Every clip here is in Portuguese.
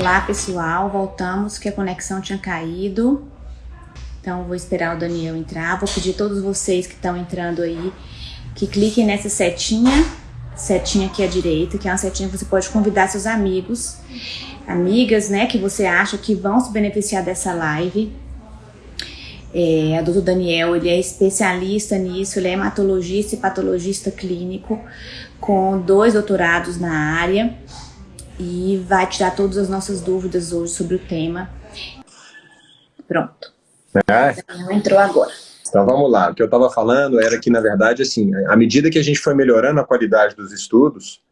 Olá, pessoal. Voltamos, que a conexão tinha caído. Então, vou esperar o Daniel entrar. Vou pedir a todos vocês que estão entrando aí que cliquem nessa setinha, setinha aqui à direita, que é uma setinha que você pode convidar seus amigos, amigas, né, que você acha que vão se beneficiar dessa live. É, a doutor Daniel, ele é especialista nisso, ele é hematologista e patologista clínico, com dois doutorados na área e vai tirar todas as nossas dúvidas hoje sobre o tema. Pronto. É. Entrou agora. Então vamos lá, o que eu estava falando era que, na verdade, assim, à medida que a gente foi melhorando a qualidade dos estudos,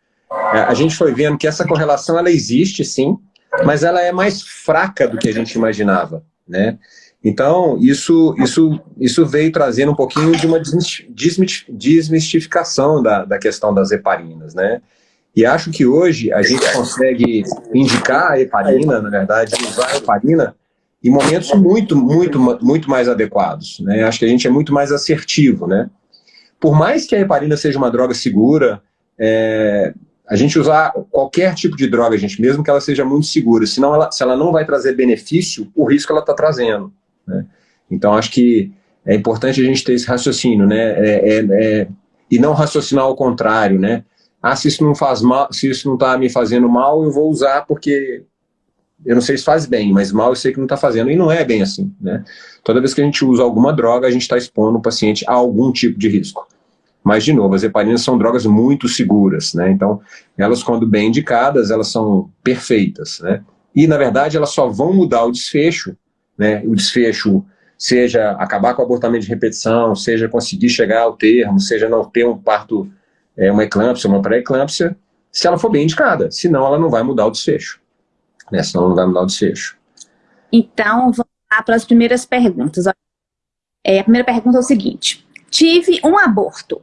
é, a gente foi vendo que essa correlação ela existe sim, mas ela é mais fraca do que a gente imaginava, né? Então, isso, isso, isso veio trazendo um pouquinho de uma desmistificação da, da questão das heparinas, né? E acho que hoje a gente consegue indicar a heparina, na verdade, usar a heparina em momentos muito, muito, muito mais adequados. Né? Acho que a gente é muito mais assertivo. Né? Por mais que a heparina seja uma droga segura, é, a gente usar qualquer tipo de droga, gente, mesmo que ela seja muito segura, senão ela, se ela não vai trazer benefício, o risco ela está trazendo. Né? Então, acho que é importante a gente ter esse raciocínio, né? É, é, é, e não raciocinar ao contrário, né? Ah, se isso não faz mal, se isso não está me fazendo mal, eu vou usar porque eu não sei se faz bem, mas mal eu sei que não está fazendo, e não é bem assim, né? Toda vez que a gente usa alguma droga, a gente está expondo o paciente a algum tipo de risco. Mas, de novo, as heparinas são drogas muito seguras, né? Então, elas, quando bem indicadas, elas são perfeitas, né? E, na verdade, elas só vão mudar o desfecho, né? O desfecho, seja acabar com o abortamento de repetição, seja conseguir chegar ao termo, seja não ter um parto é, uma eclâmpsia, uma pré-eclâmpsia, se ela for bem indicada, senão ela não vai mudar o desfecho. Né? Senão ela não vai mudar o desfecho. Então, vamos lá para as primeiras perguntas. É, a primeira pergunta é o seguinte, tive um aborto,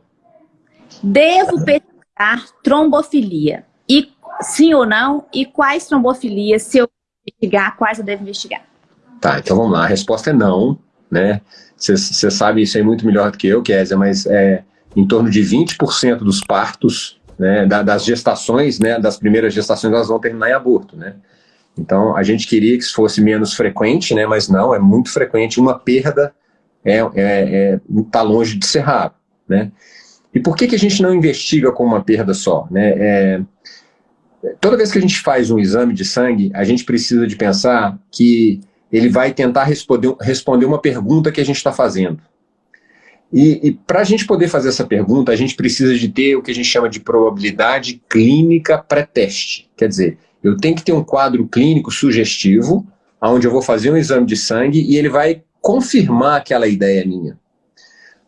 devo pesquisar trombofilia? E sim ou não? E quais trombofilias, se eu investigar, quais eu devo investigar? Tá, então vamos lá, a resposta é não, né? Você sabe isso aí muito melhor do que eu, Kézia, mas é, em torno de 20% dos partos, né, das gestações, né, das primeiras gestações, elas vão terminar em aborto, né? Então, a gente queria que isso fosse menos frequente, né, mas não, é muito frequente. Uma perda é, é, é, tá longe de ser raro, né? E por que, que a gente não investiga com uma perda só? Né? É, toda vez que a gente faz um exame de sangue, a gente precisa de pensar que ele vai tentar responder, responder uma pergunta que a gente está fazendo. E, e para a gente poder fazer essa pergunta, a gente precisa de ter o que a gente chama de probabilidade clínica pré-teste. Quer dizer, eu tenho que ter um quadro clínico sugestivo, onde eu vou fazer um exame de sangue e ele vai confirmar aquela ideia minha.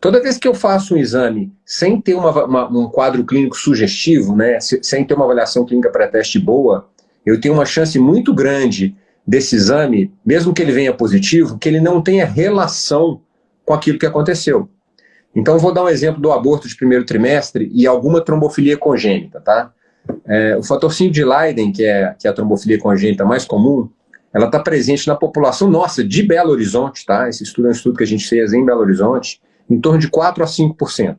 Toda vez que eu faço um exame sem ter uma, uma, um quadro clínico sugestivo, né, sem ter uma avaliação clínica pré-teste boa, eu tenho uma chance muito grande desse exame, mesmo que ele venha positivo, que ele não tenha relação com aquilo que aconteceu. Então, vou dar um exemplo do aborto de primeiro trimestre e alguma trombofilia congênita, tá? É, o fator 5 de Leiden, que é, que é a trombofilia congênita mais comum, ela está presente na população nossa de Belo Horizonte, tá? Esse estudo é um estudo que a gente fez em Belo Horizonte, em torno de 4 a 5%.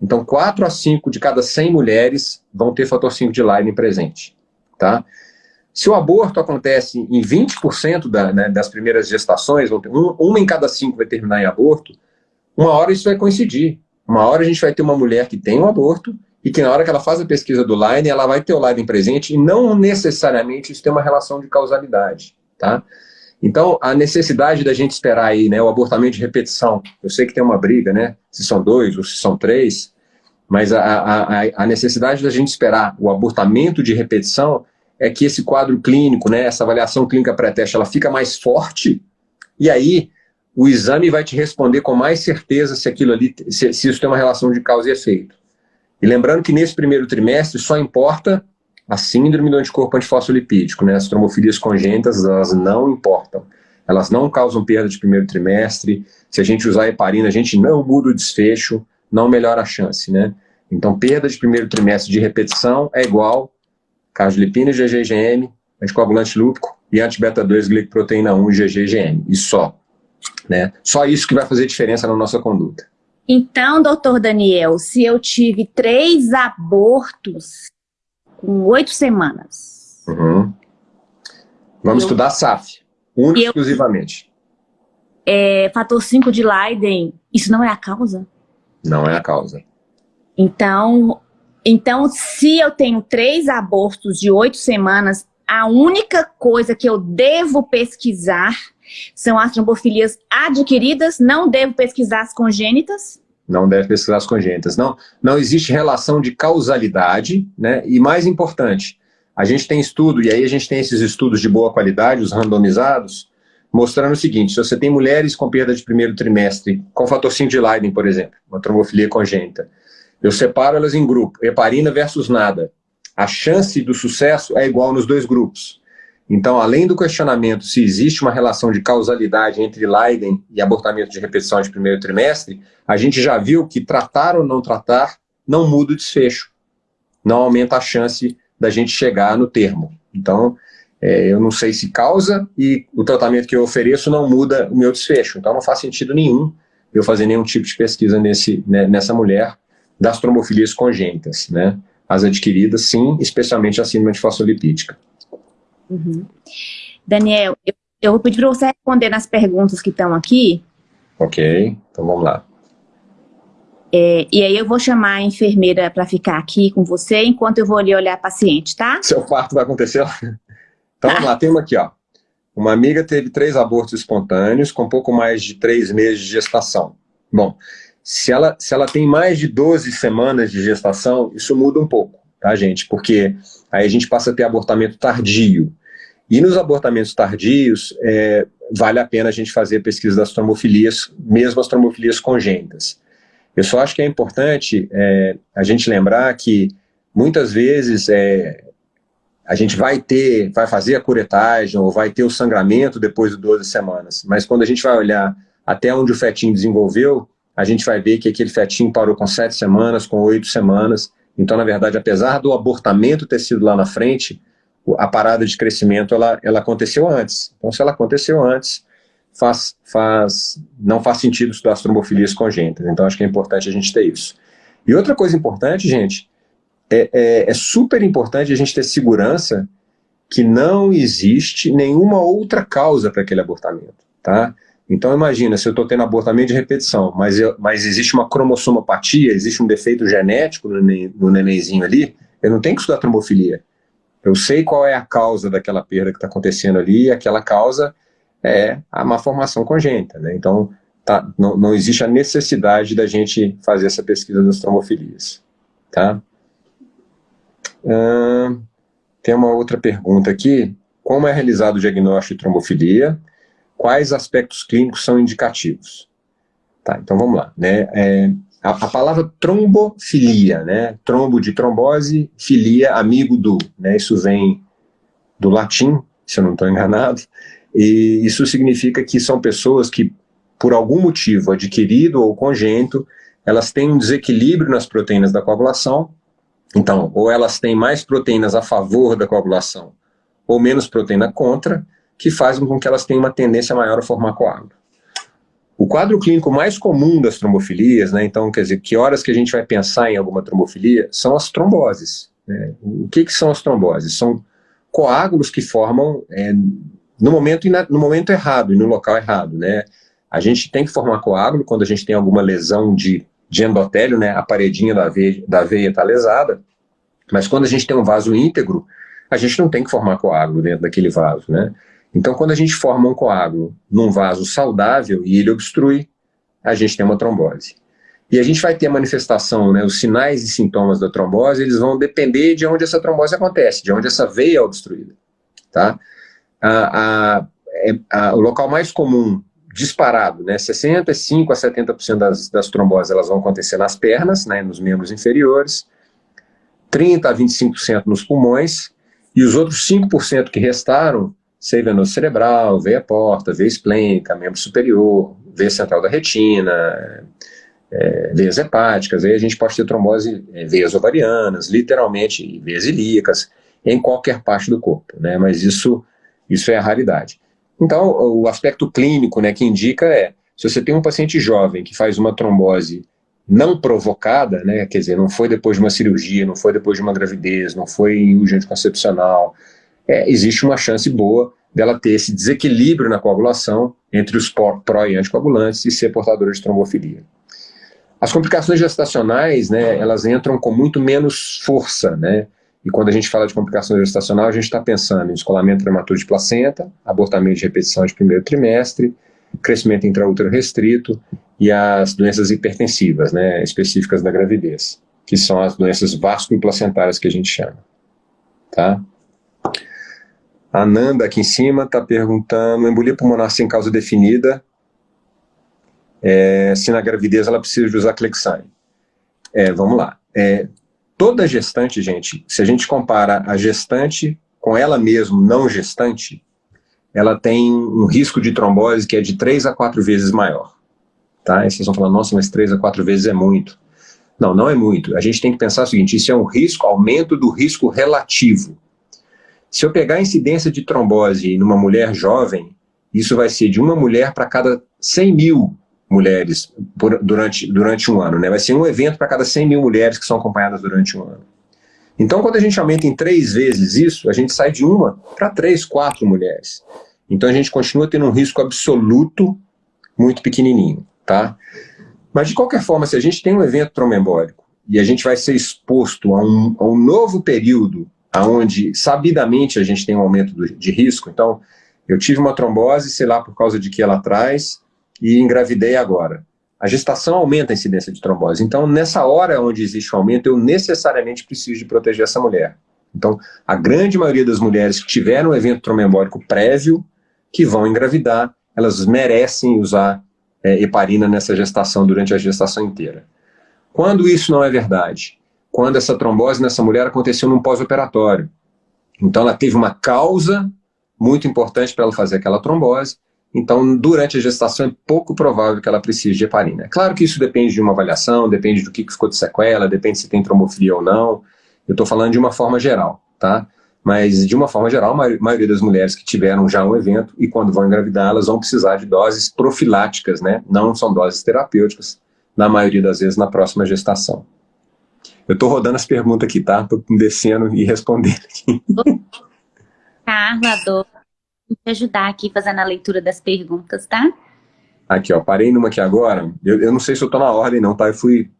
Então, 4 a 5 de cada 100 mulheres vão ter fator 5 de Leiden presente, tá? Se o aborto acontece em 20% da, né, das primeiras gestações, uma em cada cinco vai terminar em aborto, uma hora isso vai coincidir. Uma hora a gente vai ter uma mulher que tem um aborto e que na hora que ela faz a pesquisa do Leiden, ela vai ter o Leiden presente e não necessariamente isso tem uma relação de causalidade, tá? Então, a necessidade da gente esperar aí, né, o abortamento de repetição, eu sei que tem uma briga, né, se são dois ou se são três, mas a, a, a necessidade da gente esperar o abortamento de repetição é que esse quadro clínico, né, essa avaliação clínica pré-teste, ela fica mais forte, e aí o exame vai te responder com mais certeza se aquilo ali, se, se isso tem uma relação de causa e efeito. E lembrando que nesse primeiro trimestre só importa a síndrome do anticorpo antifosfolipídico, né? As trombofilias congênitas, elas não importam. Elas não causam perda de primeiro trimestre. Se a gente usar heparina, a gente não muda o desfecho, não melhora a chance, né? Então, perda de primeiro trimestre de repetição é igual cardiolipina e GGGM, anticoagulante lúpico e anti-beta-2 glicoproteína 1 e GGGM. E só. Né? Só isso que vai fazer diferença na nossa conduta. Então, doutor Daniel, se eu tive três abortos com oito semanas, uhum. Vamos eu... estudar SAF, único e exclusivamente. É, fator 5 de Leiden, isso não é a causa? Não é a causa. Então, então, se eu tenho três abortos de oito semanas, a única coisa que eu devo pesquisar são as trombofilias adquiridas, não devo pesquisar as congênitas? Não deve pesquisar as congênitas. Não, não existe relação de causalidade, né? E mais importante, a gente tem estudo, e aí a gente tem esses estudos de boa qualidade, os randomizados, mostrando o seguinte, se você tem mulheres com perda de primeiro trimestre, com fator 5 de Leiden, por exemplo, uma trombofilia congênita, eu separo elas em grupo, heparina versus nada. A chance do sucesso é igual nos dois grupos. Então, além do questionamento se existe uma relação de causalidade entre Leiden e abortamento de repetição de primeiro trimestre, a gente já viu que tratar ou não tratar não muda o desfecho. Não aumenta a chance da gente chegar no termo. Então, é, eu não sei se causa e o tratamento que eu ofereço não muda o meu desfecho. Então, não faz sentido nenhum eu fazer nenhum tipo de pesquisa nesse, né, nessa mulher das trombofilias congênitas, né? As adquiridas, sim, especialmente a síndrome de fosfolipídica. Uhum. Daniel, eu, eu vou pedir para você responder nas perguntas que estão aqui. Ok, então vamos lá. É, e aí eu vou chamar a enfermeira para ficar aqui com você, enquanto eu vou ali olhar a paciente, tá? Seu parto vai acontecer? Então vamos lá, tem uma aqui, ó. Uma amiga teve três abortos espontâneos com pouco mais de três meses de gestação. Bom, se ela, se ela tem mais de 12 semanas de gestação, isso muda um pouco, tá, gente? Porque aí a gente passa a ter abortamento tardio. E nos abortamentos tardios, é, vale a pena a gente fazer a pesquisa das trombofilias, mesmo as trombofilias congênitas. Eu só acho que é importante é, a gente lembrar que muitas vezes é, a gente vai ter, vai fazer a curetagem ou vai ter o sangramento depois de 12 semanas, mas quando a gente vai olhar até onde o fetinho desenvolveu, a gente vai ver que aquele fetinho parou com sete semanas, com oito semanas. Então, na verdade, apesar do abortamento ter sido lá na frente, a parada de crescimento ela, ela aconteceu antes. Então, se ela aconteceu antes, faz, faz, não faz sentido estudar as trombofilias congênitas. Então, acho que é importante a gente ter isso. E outra coisa importante, gente, é, é, é super importante a gente ter segurança que não existe nenhuma outra causa para aquele abortamento, tá? Então imagina, se eu estou tendo abortamento de repetição, mas, eu, mas existe uma cromossomopatia, existe um defeito genético no, no nenenzinho ali, eu não tenho que estudar trombofilia. Eu sei qual é a causa daquela perda que está acontecendo ali, e aquela causa é a má formação congênita. Né? Então tá, não, não existe a necessidade da gente fazer essa pesquisa das trombofilias. Tá? tem uma outra pergunta aqui. Como é realizado o diagnóstico de trombofilia? quais aspectos clínicos são indicativos. Tá, então vamos lá. Né? É, a, a, palavra trombofilia, né? trombo de trombose, filia, amigo do. Né? Isso vem do latim, se eu não estou enganado, e isso significa que são pessoas que, por algum motivo adquirido ou congênito, elas têm um desequilíbrio nas proteínas da coagulação, então, ou elas têm mais proteínas a favor da coagulação, ou menos proteína contra, que fazem com que elas tenham uma tendência maior a formar coágulo. O quadro clínico mais comum das trombofilias, né, então, quer dizer, que horas que a gente vai pensar em alguma trombofilia, são as tromboses. Né? O que, que são as tromboses? São coágulos que formam é, no, momento, no momento errado e no local errado. Né? A gente tem que formar coágulo quando a gente tem alguma lesão de, de endotélio, né? a paredinha da veia da está lesada, mas quando a gente tem um vaso íntegro, a gente não tem que formar coágulo dentro daquele vaso. Né? Então, quando a gente forma um coágulo num vaso saudável e ele obstrui, a gente tem uma trombose. E a gente vai ter manifestação, né, os sinais e sintomas da trombose, eles vão depender de onde essa trombose acontece, de onde essa veia é obstruída. Tá? A, a, é, a, o local mais comum, disparado, né, 65% a 70% das, das tromboses elas vão acontecer nas pernas, né, nos membros inferiores, 30% a 25% nos pulmões, e os outros 5% que restaram sei venoso cerebral, veia porta, veia esplênica, membro superior, veia central da retina, é, veias hepáticas, aí a gente pode ter trombose, é, veias ovarianas, literalmente veias ilíacas, em qualquer parte do corpo, né, mas isso, isso é a raridade. Então, o aspecto clínico né, que indica é, se você tem um paciente jovem que faz uma trombose não provocada, né, quer dizer, não foi depois de uma cirurgia, não foi depois de uma gravidez, não foi em urgente concepcional, é, existe uma chance boa dela ter esse desequilíbrio na coagulação entre os pró e anticoagulantes e ser portadora de trombofilia. As complicações gestacionais, né, elas entram com muito menos força, né, e quando a gente fala de complicação gestacional, a gente está pensando em descolamento prematuro de placenta, abortamento de repetição de primeiro trimestre, crescimento intraútero restrito e as doenças hipertensivas, né, específicas da gravidez, que são as doenças vasculoplacentárias que a gente chama. Tá? A Nanda aqui em cima está perguntando, embolia pulmonar sem causa definida, é, se na gravidez ela precisa de usar Clexane. É, vamos lá. É, toda gestante, gente, se a gente compara a gestante com ela mesma não gestante, ela tem um risco de trombose que é de 3 a 4 vezes maior. Tá? E vocês vão falar, nossa, mas 3 a 4 vezes é muito. Não, não é muito. A gente tem que pensar o seguinte, isso é um risco, aumento do risco relativo. Se eu pegar a incidência de trombose numa mulher jovem, isso vai ser de uma mulher para cada 100 mil mulheres por, durante, durante um ano. Né? Vai ser um evento para cada 100 mil mulheres que são acompanhadas durante um ano. Então, quando a gente aumenta em três vezes isso, a gente sai de uma para três, quatro mulheres. Então, a gente continua tendo um risco absoluto muito pequenininho. Tá? Mas, de qualquer forma, se a gente tem um evento trombembólico e a gente vai ser exposto a um, a um novo período onde sabidamente a gente tem um aumento do, de risco. Então, eu tive uma trombose, sei lá por causa de que ela traz, e engravidei agora. A gestação aumenta a incidência de trombose. Então, nessa hora onde existe o um aumento, eu necessariamente preciso de proteger essa mulher. Então, a grande maioria das mulheres que tiveram um evento trombembólico prévio, que vão engravidar, elas merecem usar é, heparina nessa gestação, durante a gestação inteira. Quando isso não é verdade? Quando essa trombose nessa mulher aconteceu num pós-operatório. Então ela teve uma causa muito importante para ela fazer aquela trombose, então durante a gestação é pouco provável que ela precise de heparina. É claro que isso depende de uma avaliação, depende do que ficou de sequela, depende se tem trombofilia ou não, eu estou falando de uma forma geral, tá? Mas de uma forma geral, a maioria das mulheres que tiveram já um evento e quando vão engravidar, elas vão precisar de doses profiláticas, né? Não são doses terapêuticas, na maioria das vezes na próxima gestação. Eu estou rodando as perguntas aqui, tá? Estou descendo e respondendo aqui. Carla, adoro te ajudar aqui fazendo a leitura das perguntas, tá? Aqui, ó, parei numa aqui agora. Eu, eu não sei se eu estou na ordem não, tá? Eu fui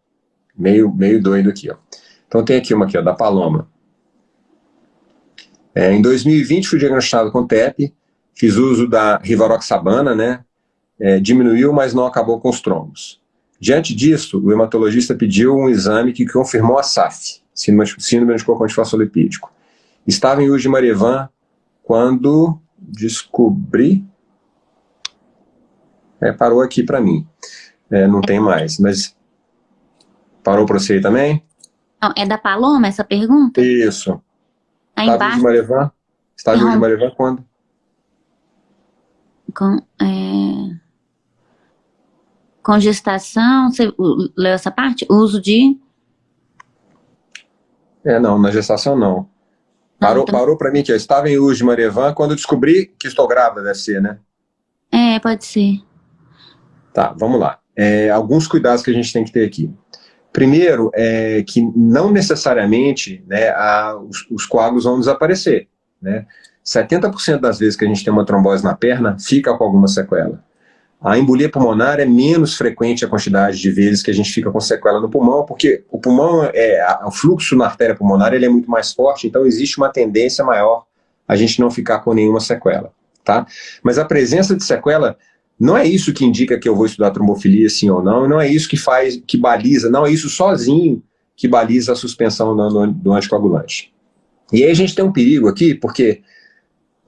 meio, meio doido aqui, ó. Então tem aqui uma aqui, ó, da Paloma. É, em 2020 fui diagnosticado com TEP, fiz uso da Rivaroxabana, né? É, diminuiu, mas não acabou com os trombos. Diante disso, o hematologista pediu um exame que confirmou a SAF, síndrome anticorpão Estava em uso de Marevan quando descobri... É, parou aqui para mim. É, não tem mais, mas... Parou para você aí também? Não, é da Paloma essa pergunta? Isso. Aí Estava embaixo... de Marevan? Estava em uso de Marevan quando? Com, é... Com gestação, você leu essa parte? Uso de... É, não, na gestação não. Parou, então... parou para mim que eu estava em uso de Marevan quando descobri que estou grávida, deve ser, né? É, pode ser. Tá, vamos lá. É, alguns cuidados que a gente tem que ter aqui. Primeiro, é que não necessariamente né, a, os, os coágulos vão desaparecer. Né? 70% das vezes que a gente tem uma trombose na perna, fica com alguma sequela. A embolia pulmonar é menos frequente a quantidade de vezes que a gente fica com sequela no pulmão, porque o pulmão, é, o fluxo na artéria pulmonar ele é muito mais forte, então existe uma tendência maior a gente não ficar com nenhuma sequela. Tá? Mas a presença de sequela não é isso que indica que eu vou estudar trombofilia sim ou não, não é isso que faz, que baliza, não é isso sozinho que baliza a suspensão do, do anticoagulante. E aí a gente tem um perigo aqui, porque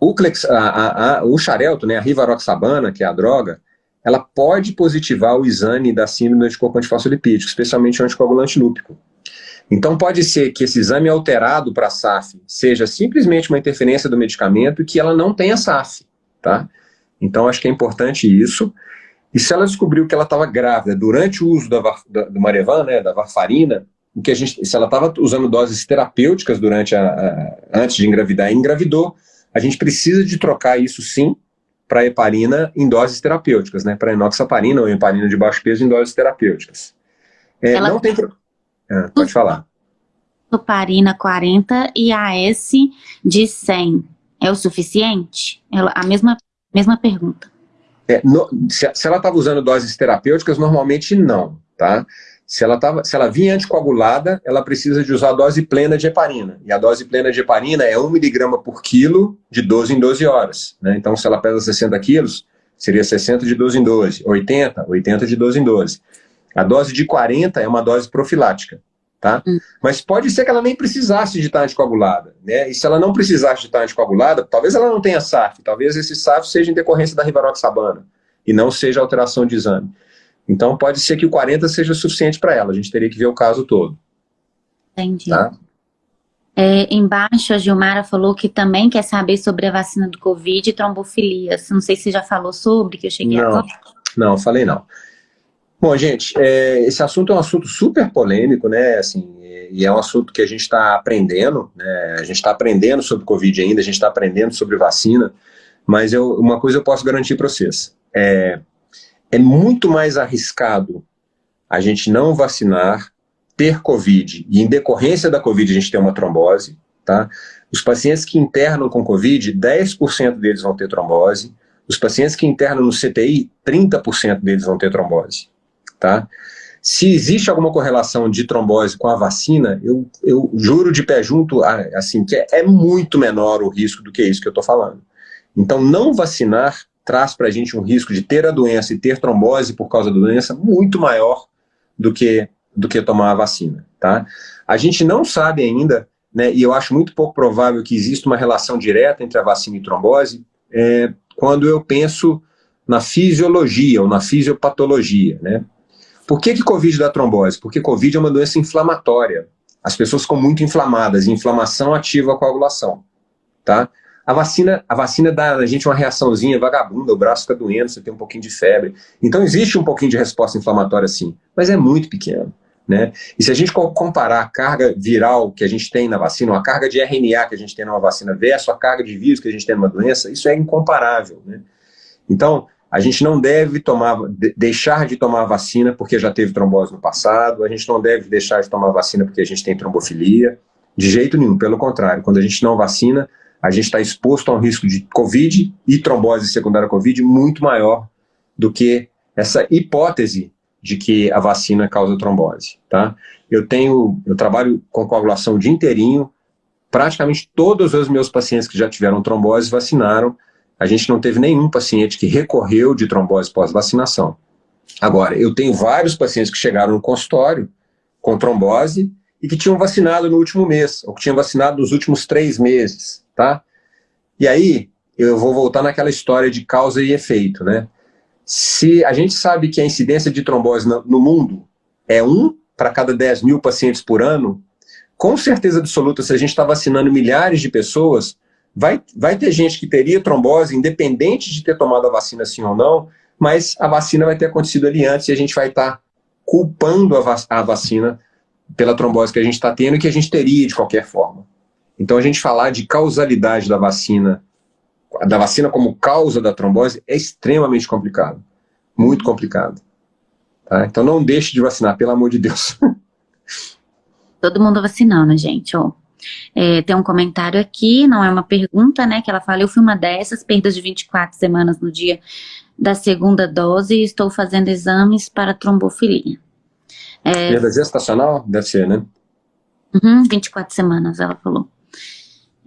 o, Clex, a, a, a, o xarelto, né, a rivaroxabana, que é a droga, ela pode positivar o exame da síndrome do anticorpo antifosfolipídico, especialmente o anticoagulante lúpico. Então pode ser que esse exame alterado para SAF seja simplesmente uma interferência do medicamento e que ela não tenha SAF, tá? Então acho que é importante isso. E se ela descobriu que ela estava grávida durante o uso da, da, do Marevan, né, da varfarina, que a gente, se ela estava usando doses terapêuticas durante a, a, antes de engravidar e engravidou, a gente precisa de trocar isso sim para heparina em doses terapêuticas, né? Para enoxaparina ou heparina de baixo peso em doses terapêuticas. É, Ela não tem... Ah, pode falar. Heparina 40 e AS de 100. é o suficiente? Ela, a mesma, mesma pergunta. É, no, se, se, ela estava usando doses terapêuticas, normalmente não, tá? Se ela, tava, se ela vinha anticoagulada, ela precisa de usar a dose plena de heparina. E a dose plena de heparina é 1 miligrama por quilo de 12 em 12 horas. Né? Então, se ela pesa 60 quilos, seria 60 de 12 em 12. 80, 80 de 12 em 12. A dose de 40 é uma dose profilática. Tá? Hum. Mas pode ser que ela nem precisasse de estar anticoagulada. Né? E se ela não precisasse de estar anticoagulada, talvez ela não tenha SAF, talvez esse SAF seja em decorrência da rivaroxabana, e não seja alteração de exame. Então pode ser que o 40 seja suficiente para ela, a gente teria que ver o caso todo. Entendi. Tá? É, embaixo a Gilmara falou que também quer saber sobre a vacina do Covid e trombofilia. Não sei se já falou sobre, que eu cheguei não, agora. Não, falei não. Bom, gente, é, esse assunto é um assunto super polêmico, né, assim, e é um assunto que a gente está aprendendo, né, a gente está aprendendo sobre Covid ainda, a gente está aprendendo sobre vacina, mas eu, uma coisa eu posso garantir para vocês, é, é muito mais arriscado a gente não vacinar, ter Covid, e em decorrência da Covid a gente ter uma trombose, tá? Os pacientes que internam com Covid, 10% deles vão ter trombose, os pacientes que internam no CTI, 30% deles vão ter trombose, tá? Se existe alguma correlação de trombose com a vacina, eu, eu juro de pé junto, assim, que é, é muito menor o risco do que isso que eu estou falando. Então, não vacinar traz para a gente um risco de ter a doença e ter trombose por causa da doença muito maior do que, do que tomar a vacina. Tá? A gente não sabe ainda, né, e eu acho muito pouco provável que exista uma relação direta entre a vacina e trombose, é, quando eu penso na fisiologia ou na fisiopatologia. Né? Por que, que Covid dá trombose? Porque Covid é uma doença inflamatória. As pessoas ficam muito inflamadas, e inflamação ativa a coagulação. Tá? A vacina, a vacina dá a gente uma reaçãozinha vagabunda, o braço fica doendo, você tem um pouquinho de febre. Então existe um pouquinho de resposta inflamatória sim, mas é muito pequeno. Né? E se a gente comparar a carga viral que a gente tem na vacina, a carga de RNA que a gente tem numa vacina versus a carga de vírus que a gente tem numa doença, isso é incomparável. Né? Então, a gente não deve tomar, deixar de tomar vacina porque já teve trombose no passado, a gente não deve deixar de tomar vacina porque a gente tem trombofilia, de jeito nenhum, pelo contrário, quando a gente não vacina, a gente está exposto a um risco de Covid e trombose secundária Covid muito maior do que essa hipótese de que a vacina causa trombose, tá? Eu tenho, eu trabalho com coagulação o dia inteirinho, praticamente todos os meus pacientes que já tiveram trombose vacinaram, a gente não teve nenhum paciente que recorreu de trombose pós-vacinação. Agora, eu tenho vários pacientes que chegaram no consultório com trombose e que tinham vacinado no último mês, ou que tinham vacinado nos últimos três meses tá? E aí, eu vou voltar naquela história de causa e efeito, né? Se a gente sabe que a incidência de trombose no mundo é um para cada 10 mil pacientes por ano, com certeza absoluta, se a gente está vacinando milhares de pessoas, vai, vai ter gente que teria trombose, independente de ter tomado a vacina sim ou não, mas a vacina vai ter acontecido ali antes e a gente vai estar tá culpando a, a vacina pela trombose que a gente está tendo e que a gente teria de qualquer forma. Então a gente falar de causalidade da vacina, da vacina como causa da trombose, é extremamente complicado. Muito complicado. Tá? Então não deixe de vacinar, pelo amor de Deus. Todo mundo vacinando, gente. É, tem um comentário aqui, não é uma pergunta, né, que ela fala, eu fui uma dessas, perdas de 24 semanas no dia da segunda dose e estou fazendo exames para trombofilia. É, Perda gestacional? Deve ser, né? Uhum, 24 semanas, ela falou.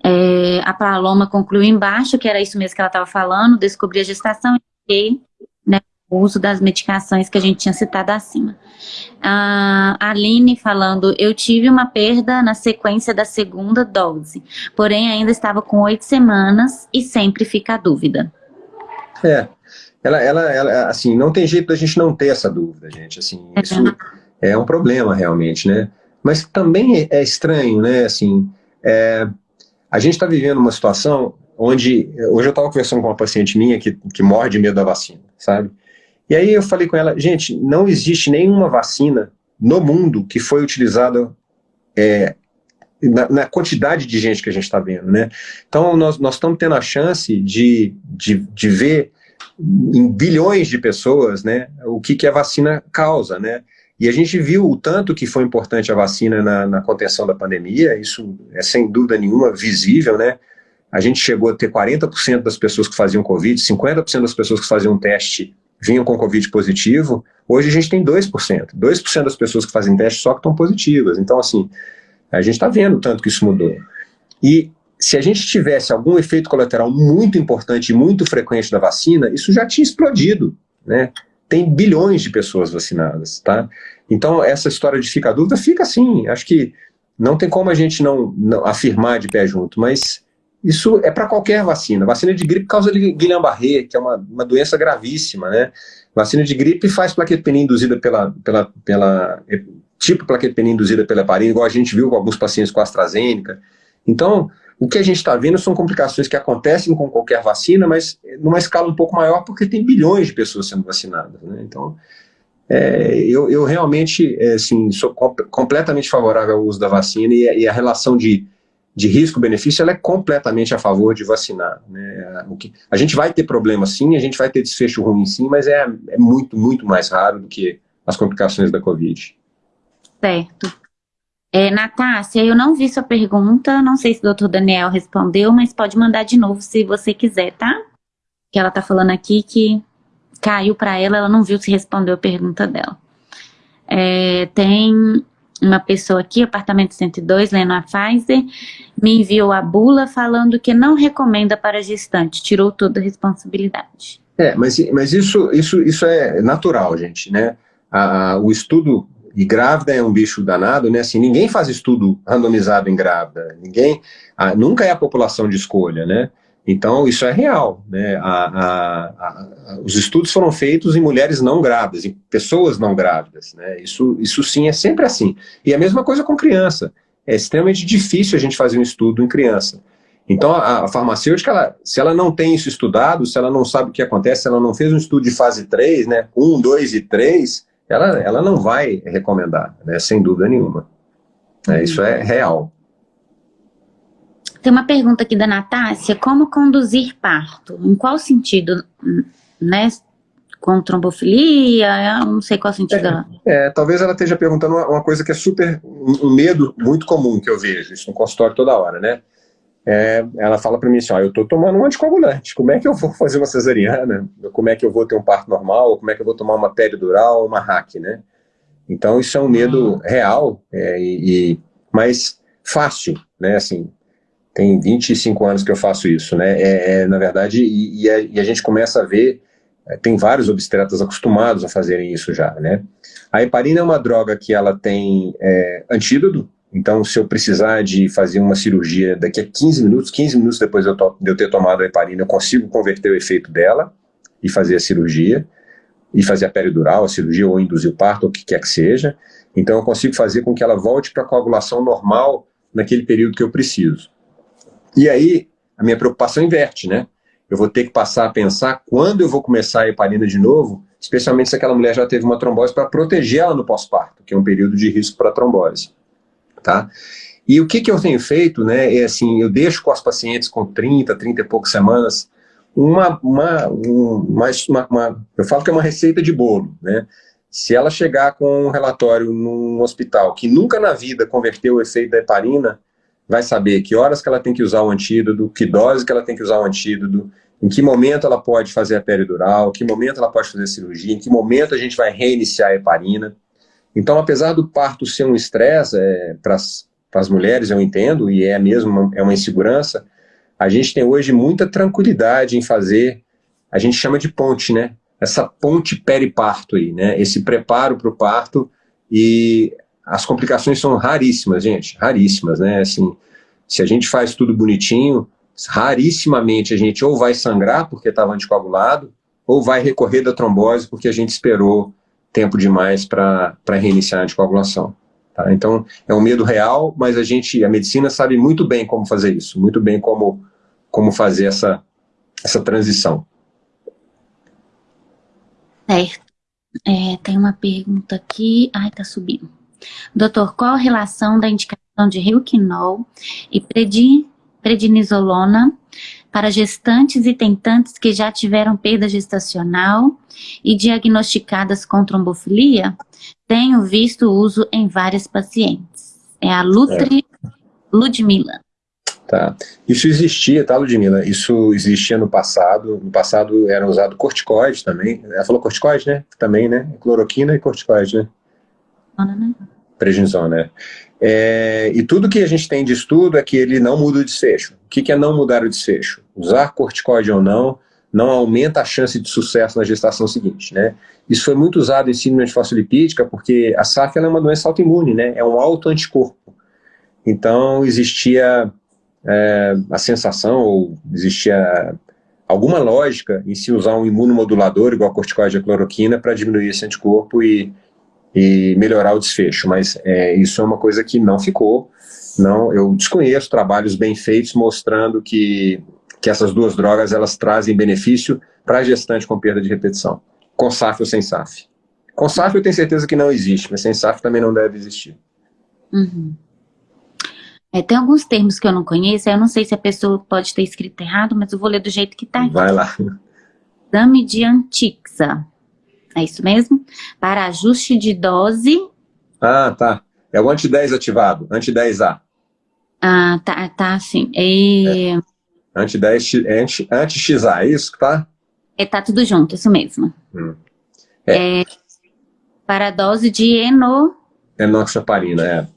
É, a Paloma concluiu embaixo, que era isso mesmo que ela estava falando, descobri a gestação e né, o uso das medicações que a gente tinha citado acima. A Aline falando, eu tive uma perda na sequência da segunda dose, porém ainda estava com oito semanas e sempre fica a dúvida. É, ela, ela, ela, assim, não tem jeito da gente não ter essa dúvida, gente, assim, é isso é um problema realmente, né? Mas também é estranho, né, assim, é, a gente está vivendo uma situação onde, hoje eu estava conversando com uma paciente minha que, que morre de medo da vacina, sabe? E aí eu falei com ela, gente, não existe nenhuma vacina no mundo que foi utilizada é, na, na, quantidade de gente que a gente está vendo, né? Então nós, nós estamos tendo a chance de, de, de ver em bilhões de pessoas, né, o que, que a vacina causa, né? E a gente viu o tanto que foi importante a vacina na, na contenção da pandemia, isso é sem dúvida nenhuma visível, né? a gente chegou a ter 40% das pessoas que faziam Covid, 50% das pessoas que faziam teste vinham com Covid positivo, hoje a gente tem 2%. 2% das pessoas que fazem teste só que estão positivas. Então, assim, a gente está vendo tanto que isso mudou. E se a gente tivesse algum efeito colateral muito importante e muito frequente da vacina, isso já tinha explodido, né? Tem bilhões de pessoas vacinadas, tá? Então, essa história de ficar dúvida, fica assim. Acho que não tem como a gente não, não afirmar de pé junto, mas isso é para qualquer vacina. Vacina de gripe causa Guillain-Barré, que é uma, uma doença gravíssima, né? Vacina de gripe faz plaquetopenia induzida pela, pela, pela tipo plaquetopenia induzida pela heparina, igual a gente viu com alguns pacientes com AstraZeneca. Então, o que a gente está vendo são complicações que acontecem com qualquer vacina, mas numa escala um pouco maior, porque tem bilhões de pessoas sendo vacinadas. Né? Então, é, eu, eu, realmente é, assim, sou comp completamente favorável ao uso da vacina e, e a relação de, de risco-benefício é completamente a favor de vacinar. Né? O que, a gente vai ter problema sim, a gente vai ter desfecho ruim sim, mas é, é muito, muito mais raro do que as complicações da Covid. Certo. É, Natácia, eu não vi sua pergunta, não sei se o doutor Daniel respondeu, mas pode mandar de novo se você quiser, tá? Que ela tá falando aqui que caiu para ela, ela não viu se respondeu a pergunta dela. É, tem uma pessoa aqui, apartamento 102, lendo a Pfizer, me enviou a bula falando que não recomenda para gestante, tirou toda a responsabilidade. É, mas, mas isso, isso, isso é natural, gente, né? A, a, o estudo e grávida é um bicho danado, né? Assim, ninguém faz estudo randomizado em grávida, ninguém, a, nunca é a população de escolha, né? Então, isso é real, né? A, a, os estudos foram feitos em mulheres não grávidas, em pessoas não grávidas, né? Isso, isso sim é sempre assim. E a mesma coisa com criança. É extremamente difícil a gente fazer um estudo em criança. Então, a, a farmacêutica, ela, se ela não tem isso estudado, se ela não sabe o que acontece, se ela não fez um estudo de fase 3, né, 1, 2 e 3, ela, ela não vai recomendar, né, sem dúvida nenhuma. É, isso é real. Tem uma pergunta aqui da Natácia, como conduzir parto? Em qual sentido, né? Com trombofilia, não sei qual sentido é, ela... É, talvez ela esteja perguntando uma, uma coisa que é super, um medo muito comum que eu vejo, isso no consultório toda hora, né? É, ela fala para mim assim, ó, eu estou tomando um anticoagulante, como é que eu vou fazer uma cesariana? Como é que eu vou ter um parto normal? Como é que eu vou tomar uma peridural, uma hack, né? Então isso é um medo uhum. real, é, e, e, mas fácil, né, assim, tem 25 anos que eu faço isso, né, é, é na verdade, e, e, a, e, a, gente começa a ver, é, tem vários obstetras acostumados a fazerem isso já, né. A heparina é uma droga que ela tem é, antídoto, então, se eu precisar de fazer uma cirurgia daqui a 15 minutos, 15 minutos depois de eu, ter tomado a heparina, eu consigo converter o efeito dela e fazer a cirurgia, e fazer a peridural, a cirurgia, ou induzir o parto, ou o que quer que seja. Então, eu consigo fazer com que ela volte para a coagulação normal naquele período que eu preciso. E aí, a minha preocupação inverte, né? Eu vou ter que passar a pensar quando eu vou começar a heparina de novo, especialmente se aquela mulher já teve uma trombose, para proteger ela no pós-parto, que é um período de risco para trombose tá? E o que, que eu tenho feito, né, é assim, eu deixo com as pacientes com 30, 30 e poucas semanas, uma, uma, uma, uma, eu falo que é uma receita de bolo, né? Se ela chegar com um relatório num hospital que nunca na vida converteu o efeito da heparina, vai saber que horas que ela tem que usar o antídoto, que dose que ela tem que usar o antídoto, em que momento ela pode fazer a peridural, em que momento ela pode fazer a cirurgia, em que momento a gente vai reiniciar a heparina. Então, apesar do parto ser um estresse é, para as mulheres, eu entendo, e é mesmo uma, é uma insegurança, a gente tem hoje muita tranquilidade em fazer, a gente chama de ponte, né? Essa ponte periparto aí, né? Esse preparo para o parto e as complicações são raríssimas, gente, raríssimas, né? Assim, se a gente faz tudo bonitinho, rarissimamente a gente ou vai sangrar porque estava anticoagulado, ou vai recorrer da trombose porque a gente esperou tempo demais para reiniciar a anticoagulação. Tá? Então, é um medo real, mas a gente, a medicina sabe muito bem como fazer isso, muito bem como, como fazer essa, essa transição. Certo. É, tem uma pergunta aqui. Ai, tá subindo. Doutor, qual a relação da indicação de Rilquinol e prednisolona para gestantes e tentantes que já tiveram perda gestacional e diagnosticadas com trombofilia, tenho visto o uso em várias pacientes. É a Lutri é. Ludmilla. Tá. Isso existia, tá, Ludmila? Isso existia no passado. No passado era usado corticoide também. Ela falou corticoide, né? Também, né? Cloroquina e corticoide, né? Prednisona, né? É, e tudo que a gente tem de estudo é que ele não muda o desfecho. O que, que é não mudar o desfecho? Usar corticoide ou não, não aumenta a chance de sucesso na gestação seguinte, né? Isso foi muito usado em síndrome fosfolipídica porque a SAF é uma doença autoimune, né? É um autoanticorpo. Então existia é, a sensação, ou existia alguma lógica em se usar um imunomodulador, igual a corticoide e a cloroquina, para diminuir esse anticorpo e, e melhorar o desfecho, mas é, isso é uma coisa que não ficou, não, eu desconheço trabalhos bem feitos mostrando que, que essas duas drogas elas trazem benefício para a gestante com perda de repetição, com SAF ou sem SAF. Com SAF eu tenho certeza que não existe, mas sem SAF também não deve existir. Uhum. É, tem alguns termos que eu não conheço, eu não sei se a pessoa pode ter escrito errado, mas eu vou ler do jeito que está aqui. Vai lá. Exame de Antixa. É isso mesmo? Para ajuste de dose. Ah, tá. É o anti-10 ativado, anti-10A. Ah, tá, tá, sim. E... É. Anti-10, anti-XA, é isso que tá? É, tá tudo junto, isso mesmo. Hum. É. é. Para dose de eno... Enoxaparina, é.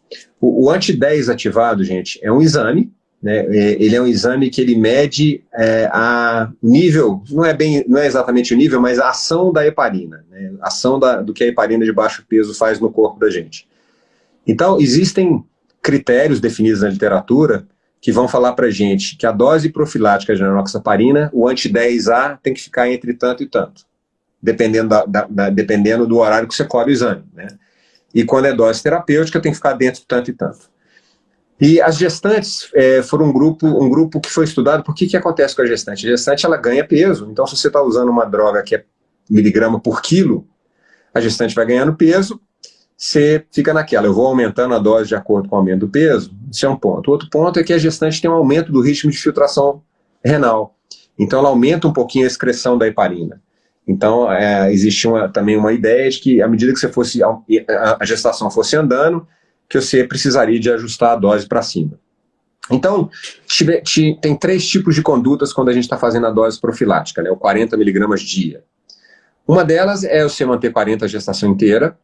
O, o anti-10 ativado, gente, é um exame, né? É, ele é um exame que ele mede é, a nível, não é bem, não é exatamente o nível, mas a ação da heparina, né? a ação da, do que a heparina de baixo peso faz no corpo da gente. Então, existem critérios definidos na literatura que vão falar para gente que a dose profilática de enoxaparina, o anti-10A tem que ficar entre tanto e tanto, dependendo, da, da, da, dependendo do horário que você colhe o exame, né? E quando é dose terapêutica, tem que ficar dentro tanto e tanto. E as gestantes é, foram um grupo, um grupo que foi estudado, por que que acontece com a gestante? A gestante, ela ganha peso, então se você está usando uma droga que é miligrama por quilo, a gestante vai ganhando peso, você fica naquela, eu vou aumentando a dose de acordo com o aumento do peso, isso é um ponto. Outro ponto é que a gestante tem um aumento do ritmo de filtração renal, então ela aumenta um pouquinho a excreção da heparina. Então, é, existe uma, também uma ideia de que, à medida que você fosse, a, a gestação fosse andando, que você precisaria de ajustar a dose para cima. Então, tem três tipos de condutas quando a gente está fazendo a dose profilática, né, o 40 miligramas dia. Uma delas é você manter 40 a gestação inteira,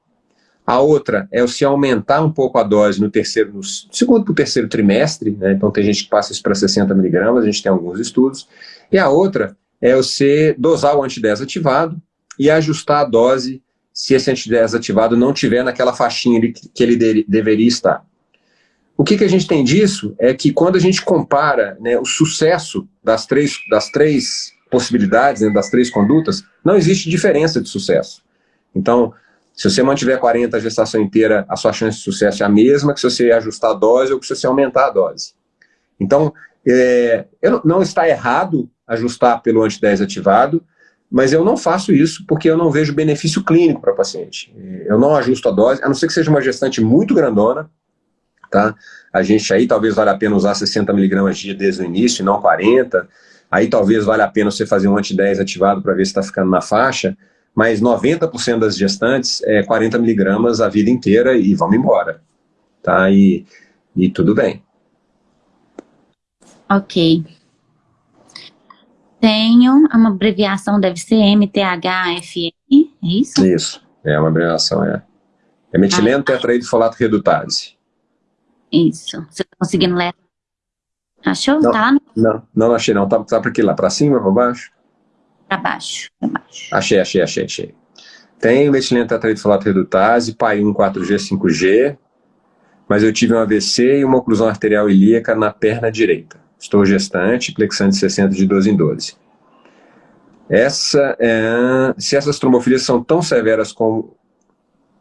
a outra é você aumentar um pouco a dose no terceiro, no segundo para o terceiro trimestre, né, então tem gente que passa isso para 60 miligramas, a gente tem alguns estudos, e a outra é você dosar o anti-10 ativado e ajustar a dose se esse anti-10 ativado não tiver naquela faixinha que ele de, deveria estar. O que, que a gente tem disso é que quando a gente compara né, o sucesso das três, das três possibilidades, né, das três condutas, não existe diferença de sucesso. Então, se você mantiver 40 a gestação inteira, a sua chance de sucesso é a mesma que se você ajustar a dose ou que se você aumentar a dose. Então, é, não está errado ajustar pelo anti-10 ativado, mas eu não faço isso porque eu não vejo benefício clínico para paciente. Eu não ajusto a dose, a não ser que seja uma gestante muito grandona, tá? A gente aí talvez valha a pena usar 60 miligramas dia desde o início, não 40, aí talvez valha a pena você fazer um anti-10 ativado para ver se está ficando na faixa, mas 90% das gestantes é 40 miligramas a vida inteira e vamos embora, tá? E, e tudo bem. Ok. Tenho, uma abreviação deve ser MTHFR, é isso? Isso, é uma abreviação, é. É metileno ah. tetraidrofolato redutase. Isso, você está conseguindo ler? Achou? Não, tá não, não achei não, tá, tá para aqui lá, para cima, para baixo? Para baixo, para baixo. Achei, achei, achei, achei. Tem metileno tetraidrofolato redutase, PAI 1 4G 5G, mas eu tive um AVC e uma oclusão arterial ilíaca na perna direita. Estou gestante, plexante 60 de 12 em 12. Essa, é, se essas trombofilias são tão severas como,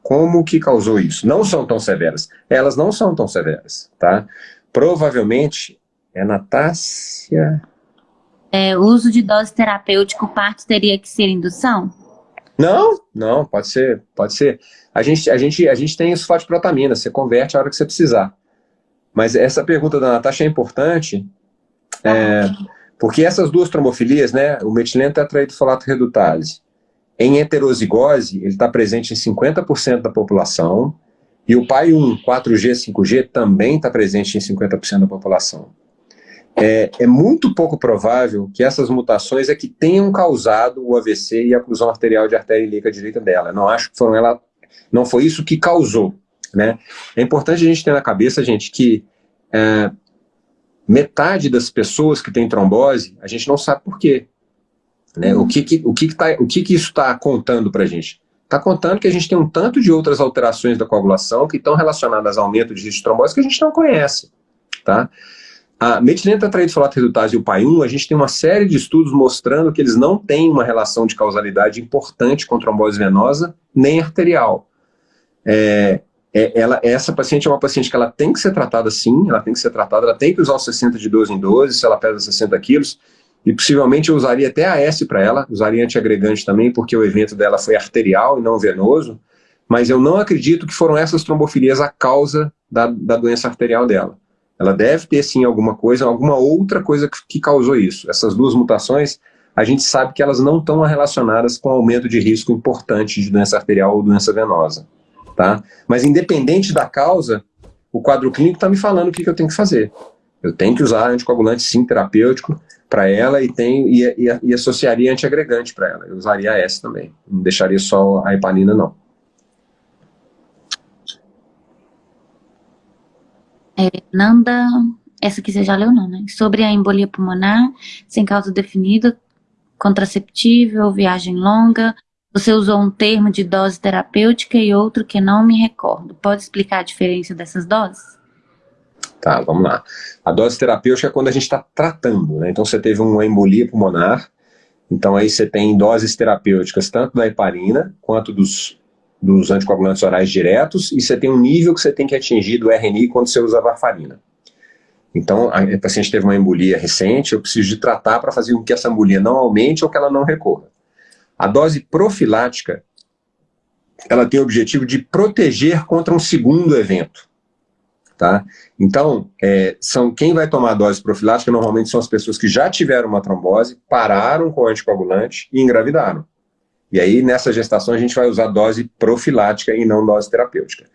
como que causou isso? Não são tão severas. Elas não são tão severas, tá? Provavelmente, é Natácia... É, o uso de dose terapêutica, o parto teria que ser indução? Não, não, pode ser, pode ser. A gente, a gente, a gente tem sulfato de protamina, você converte a hora que você precisar. Mas essa pergunta da Natasha é importante, é, porque essas duas trombofilias, né, o metileno tetraidrofolato redutase, em heterozigose, ele está presente em 50% da população, e o PAI 1, 4G, 5G também está presente em 50% da população. é, é, muito pouco provável que essas mutações é que tenham causado o AVC e a oclusão arterial de artéria ilíaca direita dela. Não acho que foram ela, não foi isso que causou. Né? É importante a gente ter na cabeça, gente, que é, metade das pessoas que têm trombose, a gente não sabe por quê. Né? Uhum. O, que, que, o, que, que, tá, o que, que isso está contando para a gente? Está contando que a gente tem um tanto de outras alterações da coagulação que estão relacionadas ao aumento de risco de trombose que a gente não conhece. Tá? A metileno tetraidrofolato redutase e o PAI-1, a gente tem uma série de estudos mostrando que eles não têm uma relação de causalidade importante com trombose venosa nem arterial. É, é, ela, essa paciente é uma paciente que ela tem que ser tratada sim, ela tem que ser tratada, ela tem que usar o 60 de 12 em 12, se ela pesa 60 quilos, e possivelmente eu usaria até a S para ela, usaria antiagregante também, porque o evento dela foi arterial e não venoso, mas eu não acredito que foram essas trombofilias a causa da, da doença arterial dela. Ela deve ter sim alguma coisa, alguma outra coisa que, que causou isso. Essas duas mutações, a gente sabe que elas não estão relacionadas com aumento de risco importante de doença arterial ou doença venosa. Tá? Mas independente da causa, o quadro clínico está me falando o que, que, eu tenho que fazer. Eu tenho que usar anticoagulante sim terapêutico para ela e, tenho, e, e, e associaria antiagregante para ela. Eu usaria a S também. Não deixaria só a heparina, não. É, Nanda, essa aqui você já leu não, né? Sobre a embolia pulmonar, sem causa definida, contraceptível, viagem longa. Você usou um termo de dose terapêutica e outro que não me recordo. Pode explicar a diferença dessas doses? Tá, vamos lá. A dose terapêutica é quando a gente está tratando, né? Então você teve uma embolia pulmonar, então aí você tem doses terapêuticas tanto da heparina quanto dos dos anticoagulantes orais diretos e você tem um nível que você tem que atingir do RNI quando você usa varfarina. Então, a paciente teve uma embolia recente, eu preciso de tratar para fazer com que essa embolia não aumente ou que ela não recorra. A dose profilática, ela tem o objetivo de proteger contra um segundo evento. Tá? Então, é, são, quem vai tomar a dose profilática normalmente são as pessoas que já tiveram uma trombose, pararam com o anticoagulante e engravidaram. E aí, nessa gestação, a gente vai usar dose profilática e não dose terapêutica.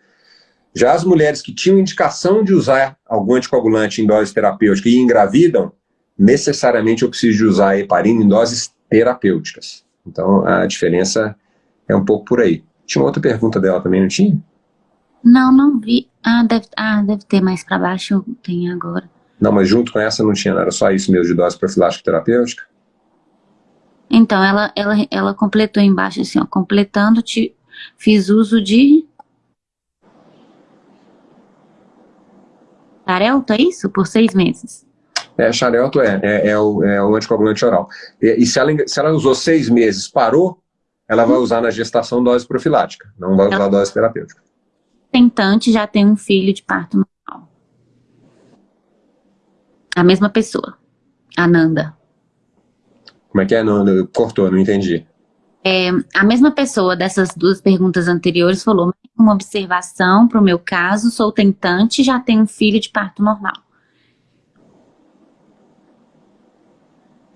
Já as mulheres que tinham indicação de usar algum anticoagulante em dose terapêutica e engravidam, necessariamente eu preciso de usar a heparina em doses terapêuticas. Então, a diferença é um pouco por aí. Tinha uma outra pergunta dela também, não tinha? Não, não vi. Ah, deve, ah, deve ter mais para baixo, tem agora. Não, mas junto com essa não tinha, não era só isso mesmo de dose profilática terapêutica? Então, ela, ela, ela completou embaixo assim, ó, completando, te, fiz uso de... Xarelto, é isso? Por seis meses. É, xarelto é, é, é, o, é o anticoagulante oral. E, e, se, ela, se ela usou seis meses, parou, ela vai usar na gestação dose profilática, não vai usar ela, dose terapêutica. Tentante já tem um filho de parto normal. A mesma pessoa, Ananda. Como é que é? Não, cortou, não entendi. É, a mesma pessoa dessas duas perguntas anteriores falou, uma observação para o meu caso, sou tentante e já tenho um filho de parto normal.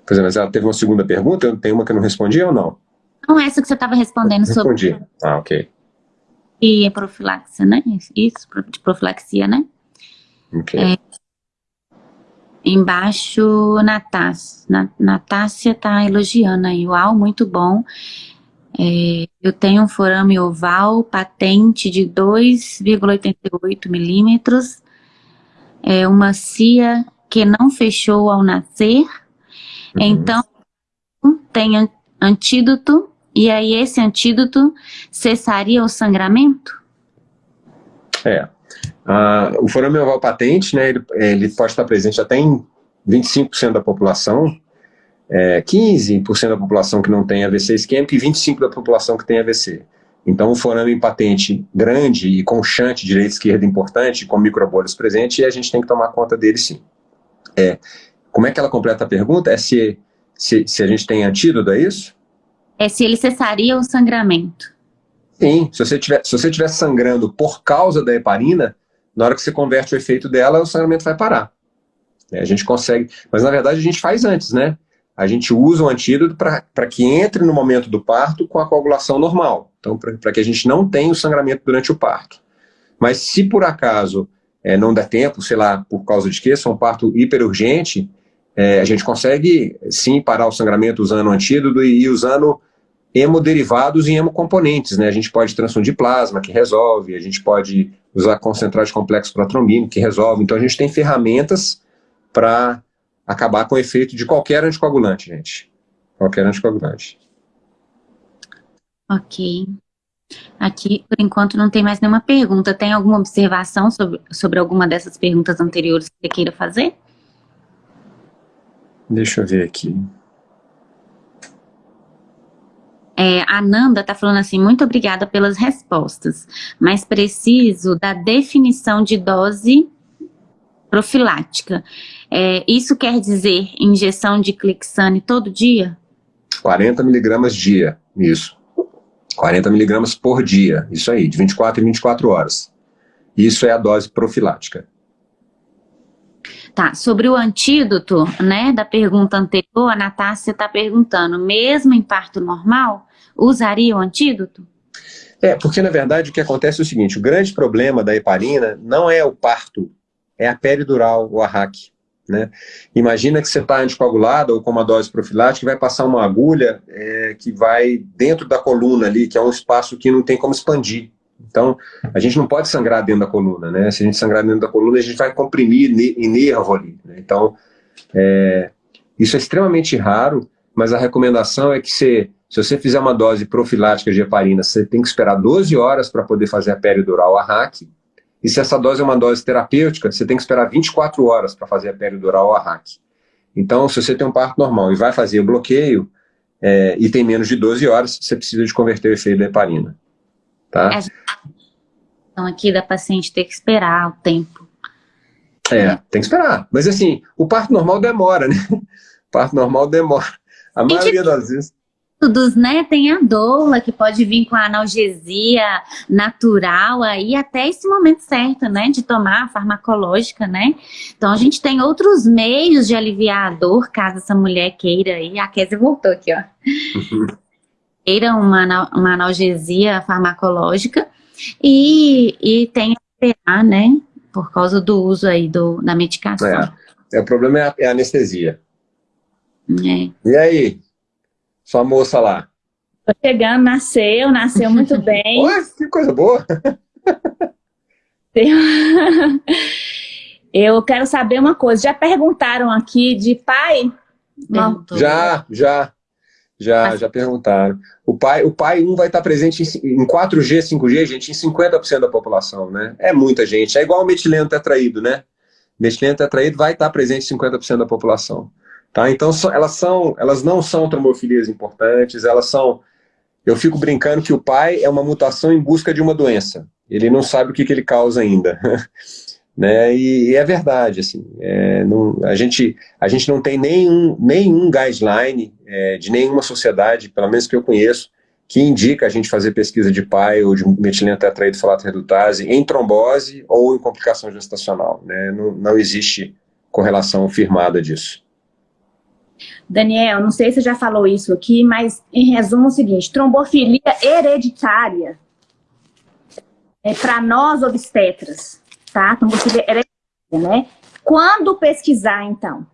Pois é, mas ela teve uma segunda pergunta? Tem uma que eu não respondi ou não? Não, essa que você estava respondendo sobre... Respondi. Ah, ok. E é profilaxia, né? Isso, de profilaxia, né? Ok. É, Embaixo, Natácia. Natácia está elogiando aí. Uau, muito bom. É, eu tenho um forame oval patente de 2,88 milímetros. É uma cia que não fechou ao nascer. Uhum. Então, tem antídoto. E aí, esse antídoto cessaria o sangramento? É. Ah, o forame oval patente, né, ele, ele, pode estar presente até em 25% da população, é, 15% da população que não tem AVC isquêmico e 25% da população que tem AVC. Então, o forame patente grande e conchante, direita e esquerda importante, com microbolhas presentes, e a gente tem que tomar conta dele sim. É, como é que ela completa a pergunta? É se, se, se a gente tem antídoto, é isso? É se ele cessaria o sangramento. Sim, se você tiver, se você estiver sangrando por causa da heparina, na hora que você converte o efeito dela, o sangramento vai parar. É, a gente consegue, mas na verdade a gente faz antes, né? A gente usa o antídoto para que entre no momento do parto com a coagulação normal. Então, para que a gente não tenha o sangramento durante o parto. Mas se por acaso é, não der tempo, sei lá, por causa de quê, se é um parto hiperurgente, é, a gente consegue sim parar o sangramento usando antídoto e usando hemoderivados e hemocomponentes, né? A gente pode transfundir plasma, que resolve, a gente pode usar concentrado de complexo protrombínico, que resolve. Então a gente tem ferramentas para acabar com o efeito de qualquer anticoagulante, gente. Qualquer anticoagulante. Ok. Aqui, por enquanto, não tem mais nenhuma pergunta. Tem alguma observação sobre, sobre alguma dessas perguntas anteriores que você queira fazer? Deixa eu ver aqui. É, a Nanda está falando assim, muito obrigada pelas respostas, mas preciso da definição de dose profilática. É, isso quer dizer injeção de Clixane todo dia? 40 miligramas dia, isso. 40 miligramas por dia, isso aí, de 24 em 24 horas. Isso é a dose profilática. Tá, sobre o antídoto, né, da pergunta anterior, a Natácia está perguntando, mesmo em parto normal, usaria o antídoto? É, porque na verdade o que acontece é o seguinte, o grande problema da heparina não é o parto, é a peridural, o arraque. Né? Imagina que você está anticoagulado ou com uma dose profilática e vai passar uma agulha é, que vai dentro da coluna ali, que é um espaço que não tem como expandir. Então, a gente não pode sangrar dentro da coluna, né? Se a gente sangrar dentro da coluna, a gente vai comprimir em nervo ali. Né? Então, é, isso é extremamente raro, mas a recomendação é que você, se você fizer uma dose profilática de heparina, você tem que esperar 12 horas para poder fazer a peridural, a RAC, e se essa dose é uma dose terapêutica, você tem que esperar 24 horas para fazer a peridural a RAC. Então, se você tem um parto normal e vai fazer o bloqueio, é, e tem menos de 12 horas, você precisa de converter o efeito da heparina. Tá? É, então, aqui da paciente ter que esperar o tempo. É, tem que esperar. Mas assim, o parto normal demora, né? O parto normal demora. A maioria das vezes métodos, né? Tem a doula que pode vir com a analgesia natural aí até esse momento certo, né? De tomar a farmacológica, né? Então a gente tem outros meios de aliviar a dor, caso essa mulher queira aí. A Kézia voltou aqui, ó. queira uma, uma analgesia farmacológica e, e tem a né? Por causa do uso aí do, da medicação. É, é o problema é a, é a anestesia. É. E aí, sua moça lá? Tô chegando, nasceu, nasceu muito bem. Ué, que coisa boa! Eu quero saber uma coisa, já perguntaram aqui de pai? Já, já, já, já perguntaram. O pai, o pai 1 vai estar presente em 4G, 5G, gente, em 50% da população, né? É muita gente, é igual o metileno tetraído, né? Metileno tetraído vai estar presente em 50% da população. Tá? Então, elas, são, elas não são trombofilias importantes, elas são... Eu fico brincando que o pai é uma mutação em busca de uma doença. Ele não sabe o que, que ele causa ainda. né? E, e, é verdade, assim, é, não, a, gente, a gente não tem nenhum, nenhum guideline é, de nenhuma sociedade, pelo menos que eu conheço, que indica a gente fazer pesquisa de pai ou de metileno tetraído falato redutase em trombose ou em complicação gestacional. Né? Não, não existe correlação firmada disso. Daniel, não sei se você já falou isso aqui, mas em resumo é o seguinte, trombofilia hereditária é para nós obstetras, tá? Trombofilia hereditária, né? Quando pesquisar, então?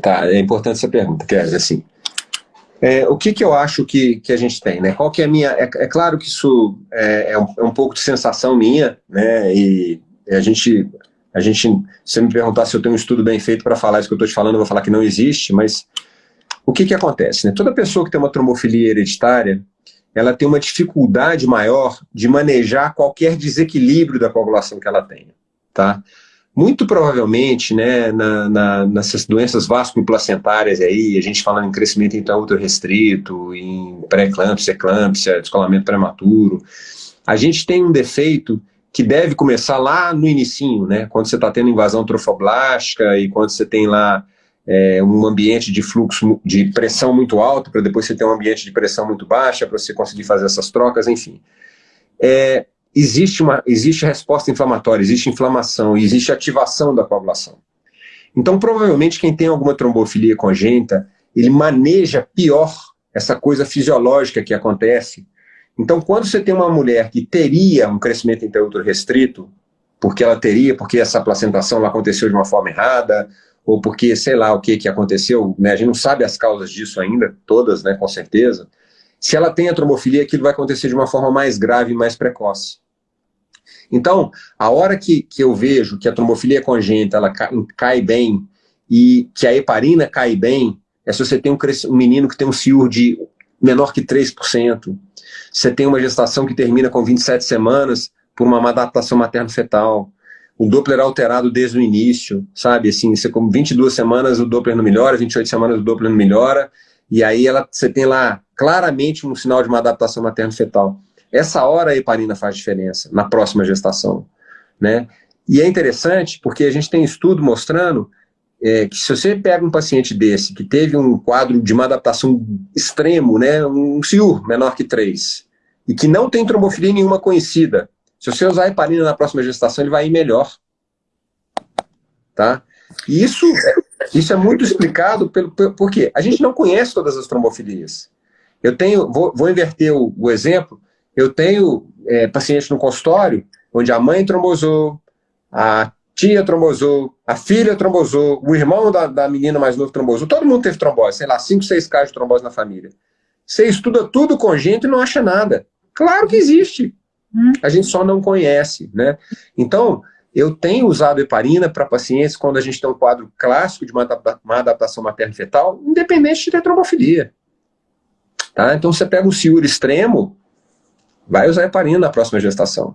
Tá, é importante essa pergunta, Kézia, assim. É, o que, que eu acho que, que a gente tem, né? Qual que é a minha... É, é claro que isso é, é, um, é um pouco de sensação minha, né? E a gente a gente, se você me perguntar se eu tenho um estudo bem feito para falar isso que eu estou te falando, eu vou falar que não existe, mas o que, que acontece? Né? Toda pessoa que tem uma trombofilia hereditária, ela tem uma dificuldade maior de manejar qualquer desequilíbrio da coagulação que ela tenha. Tá? Muito provavelmente, né, na, na, nessas doenças vasculoplacentárias aí, a gente falando em crescimento intraútero restrito, em pré-eclâmpsia, eclâmpsia, descolamento prematuro, a gente tem um defeito que deve começar lá no inicinho, né, quando você está tendo invasão trofoblástica e quando você tem lá é, um ambiente de fluxo de pressão muito alto, para depois você ter um ambiente de pressão muito baixa, para você conseguir fazer essas trocas, enfim. É, existe, uma, existe resposta inflamatória, existe inflamação, existe ativação da coagulação. Então, provavelmente, quem tem alguma trombofilia congênita, ele maneja pior essa coisa fisiológica que acontece. Então, quando você tem uma mulher que teria um crescimento intraútero restrito, porque ela teria, porque essa placentação aconteceu de uma forma errada, ou porque sei lá o que, que aconteceu, né? a gente não sabe as causas disso ainda, todas, né, com certeza. Se ela tem a trombofilia, aquilo vai acontecer de uma forma mais grave e mais precoce. Então, a hora que, que eu vejo que a trombofilia congênita ela cai, cai bem e que a heparina cai bem, é se você tem um, um menino que tem um CIUR de menor que 3%, você tem uma gestação que termina com 27 semanas por uma adaptação materno-fetal, o Doppler alterado desde o início, sabe? Assim, você com 22 semanas o Doppler não melhora, 28 semanas o Doppler não melhora, e aí ela, você tem lá claramente um sinal de uma adaptação materno-fetal. Essa hora a heparina faz diferença na próxima gestação, né? E é interessante porque a gente tem estudo mostrando é, que se você pega um paciente desse que teve um quadro de uma adaptação extremo, né, um CIUR menor que 3, e que não tem trombofilia nenhuma conhecida, se você usar heparina na próxima gestação, ele vai ir melhor. Tá? E isso, isso é muito explicado pelo, pelo, porque a gente não conhece todas as trombofilias. Eu tenho, vou, vou inverter o, o, exemplo, eu tenho é, pacientes no consultório onde a mãe trombosou, a tia trombosou, a filha trombosou, o irmão da, da menina mais novo trombosou, todo mundo teve trombose, sei lá, 5, 6 casos de trombose na família. Você estuda tudo com gente e não acha nada. Claro que existe. A gente só não conhece, né? Então, eu tenho usado heparina para pacientes quando a gente tem um quadro clássico de uma, adaptação materno-fetal, independente de ter trombofilia. Tá? Então, você pega um ciúro extremo, vai usar heparina na próxima gestação.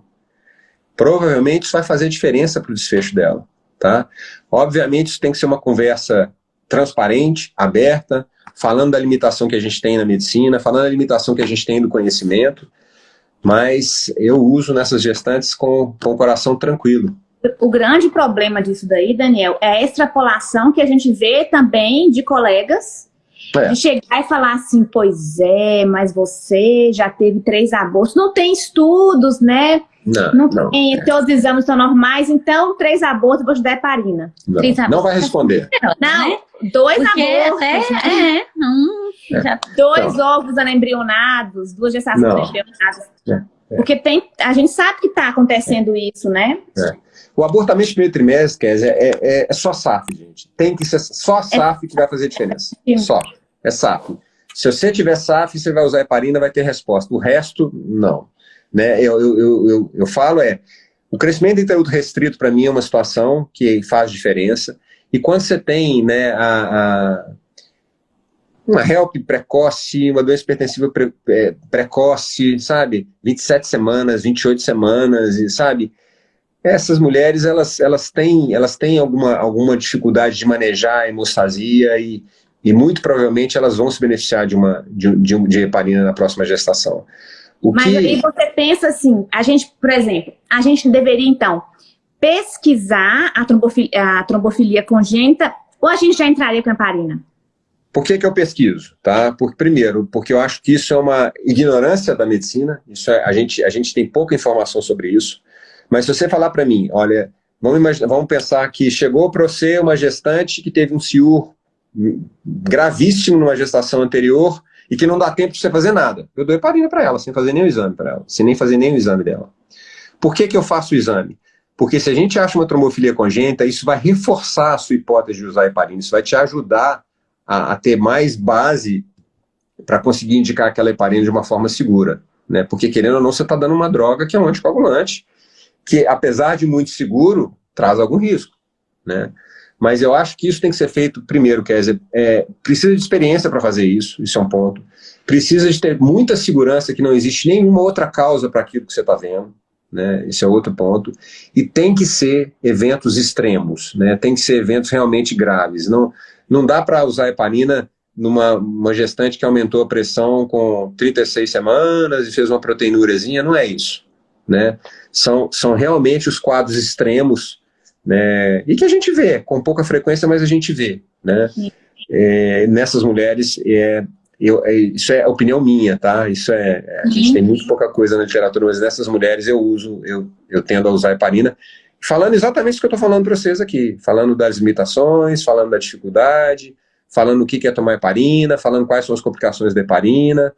Provavelmente isso vai fazer diferença para o desfecho dela. Tá? Obviamente, isso tem que ser uma conversa transparente, aberta, falando da limitação que a gente tem na medicina, falando da limitação que a gente tem do conhecimento, mas eu uso nessas gestantes com, com o coração tranquilo. O grande problema disso daí, Daniel, é a extrapolação que a gente vê também de colegas, é. de chegar e falar assim, pois é, mas você já teve três abortos, não tem estudos, né? Não, não, não tem, é. todos os exames estão normais, então três abortos, vou te dar heparina. Não, não vai responder. Não, né? dois Porque abortos. É, né? é, não, é. Dois então, ovos anembrionados, duas gestações anembrionadas. É, é. Porque tem, a gente sabe que está acontecendo isso, né? É. O abortamento de primeiro trimestre, é, é, é, só SAF, gente. Tem que ser só SAF que vai fazer diferença. Só. É SAF. Se você tiver SAF, você vai usar heparina, vai ter resposta. O resto, não. Né? Eu, eu, eu, eu, eu falo é, o crescimento intraútero restrito para mim é uma situação que faz diferença. E quando você tem né, a, a uma HELP precoce, uma doença hipertensiva pre, é, precoce, sabe? 27 semanas, 28 semanas, e, sabe? Essas mulheres, elas, elas têm, elas têm alguma, alguma dificuldade de manejar a hemostasia e, e muito provavelmente elas vão se beneficiar de uma de, de, de heparina na próxima gestação. O Mas que... aí você pensa assim, a gente, por exemplo, a gente deveria então pesquisar a trombofilia, a trombofilia congênita ou a gente já entraria com a heparina? Por que, que eu pesquiso? Tá? Por, primeiro, porque eu acho que isso é uma ignorância da medicina, isso é, a, gente, a gente tem pouca informação sobre isso, mas se você falar para mim, olha, vamos, imaginar, vamos pensar que chegou para você uma gestante que teve um ciúr gravíssimo numa gestação anterior e que não dá tempo de você fazer nada. Eu dou heparina para ela, sem fazer nenhum exame para ela, sem nem fazer nenhum exame dela. Por que, que eu faço o exame? Porque se a gente acha uma trombofilia congênita, isso vai reforçar a sua hipótese de usar heparina, isso vai te ajudar a, a ter mais base para conseguir indicar aquela heparina de uma forma segura. Né? Porque, querendo ou não, você está dando uma droga que é um anticoagulante, que, apesar de muito seguro, traz algum risco. Né? Mas eu acho que isso tem que ser feito primeiro, quer dizer, é, precisa de experiência para fazer isso, isso é um ponto. Precisa de ter muita segurança que não existe nenhuma outra causa para aquilo que você está vendo, né? esse é outro ponto. E tem que ser eventos extremos, né? tem que ser eventos realmente graves. Não, não dá para usar heparina numa uma gestante que aumentou a pressão com 36 semanas e fez uma proteinurazinha, não é isso. Né? São, são realmente os quadros extremos né? e que a gente vê, com pouca frequência, mas a gente vê. Né? É, nessas mulheres, é, eu, é, isso é opinião minha, tá? Isso é, a gente tem muito pouca coisa na literatura, mas nessas mulheres eu uso, eu, eu tendo a usar heparina, falando exatamente o que eu estou falando para vocês aqui, falando das limitações, falando da dificuldade, falando o que é tomar heparina, falando quais são as complicações da heparina,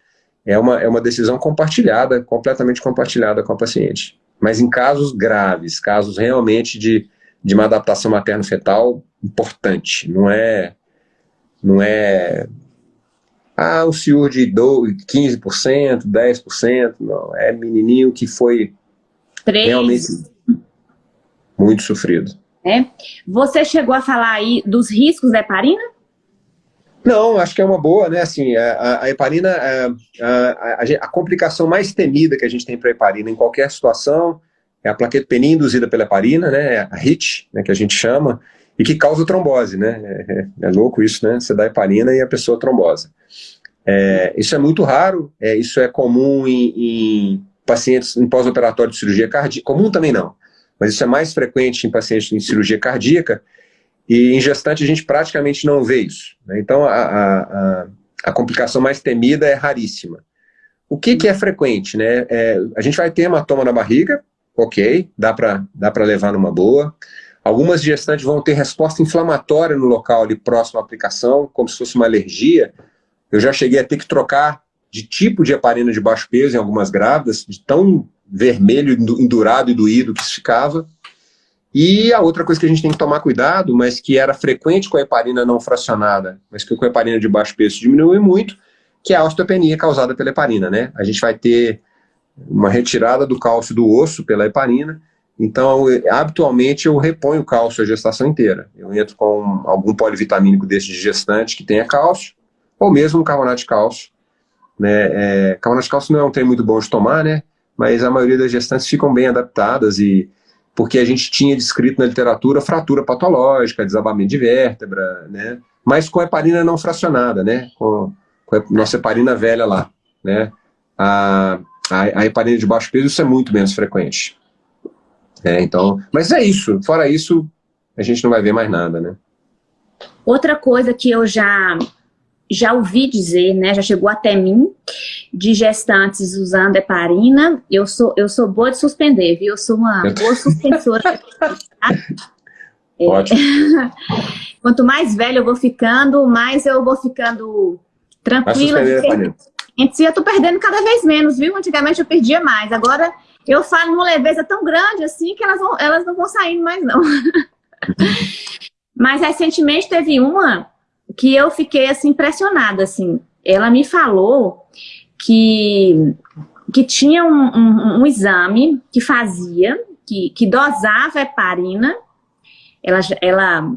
é uma, é uma decisão compartilhada, completamente compartilhada com a paciente. Mas em casos graves, casos realmente de de uma adaptação materno-fetal importante. Não é, não é ah, o senhor de 15%, 10%, não, é menininho que foi 3. realmente muito sofrido. É. Você chegou a falar aí dos riscos da heparina? Não, acho que é uma boa, né? Assim, a, a heparina, a, a, a, complicação mais temida que a gente tem para a heparina em qualquer situação é a plaquetopenia induzida pela heparina, né? A HIT, né, que a gente chama, e que causa trombose, né? É, é, é louco isso, né? Você dá heparina e a pessoa trombosa. É, isso é muito raro, é, isso é comum em, em pacientes em pós-operatório de cirurgia cardíaca, comum também não, mas isso é mais frequente em pacientes em cirurgia cardíaca, e em gestante a gente praticamente não vê isso. Né? Então a, a, a, complicação mais temida é raríssima. O que, que é frequente? Né? É, a gente vai ter hematoma na barriga, ok, dá para dá levar numa boa. Algumas gestantes vão ter resposta inflamatória no local ali próximo à aplicação, como se fosse uma alergia. Eu já cheguei a ter que trocar de tipo de heparina de baixo peso em algumas grávidas, de tão vermelho, endurado e doído que ficava. E a outra coisa que a gente tem que tomar cuidado, mas que era frequente com a heparina não fracionada, mas que com a heparina de baixo peso diminui muito, que é a osteopenia causada pela heparina, né? A gente vai ter uma retirada do cálcio do osso pela heparina, então, habitualmente, eu reponho cálcio a gestação inteira. Eu entro com algum polivitamínico desse de gestante que tenha cálcio, ou mesmo um carbonato de cálcio. Né? É, carbonato de cálcio não é um trem muito bom de tomar, né? mas a maioria das gestantes ficam bem adaptadas e porque a gente tinha descrito na literatura fratura patológica, desabamento de vértebra, né? mas com heparina não fracionada, né? com, com a nossa heparina velha lá. Né? A, a, a heparina de baixo peso isso é muito menos frequente. É, então, mas é isso, fora isso, a gente não vai ver mais nada, né? Outra coisa que eu já já ouvi dizer, né, já chegou até mim, de gestantes usando heparina, eu sou, eu sou boa de suspender, viu? Eu sou uma boa suspensora. é, Ótimo. Quanto mais velho eu vou ficando, mais eu vou ficando tranquila. E eu tô perdendo cada vez menos, viu? Antigamente eu perdia mais, agora eu falo numa leveza tão grande assim que elas, vão, elas não vão saindo mais não. Mas recentemente teve uma que eu fiquei assim impressionada, assim. Ela me falou que, que tinha um, um, um exame que fazia, que, que dosava heparina, ela, ela,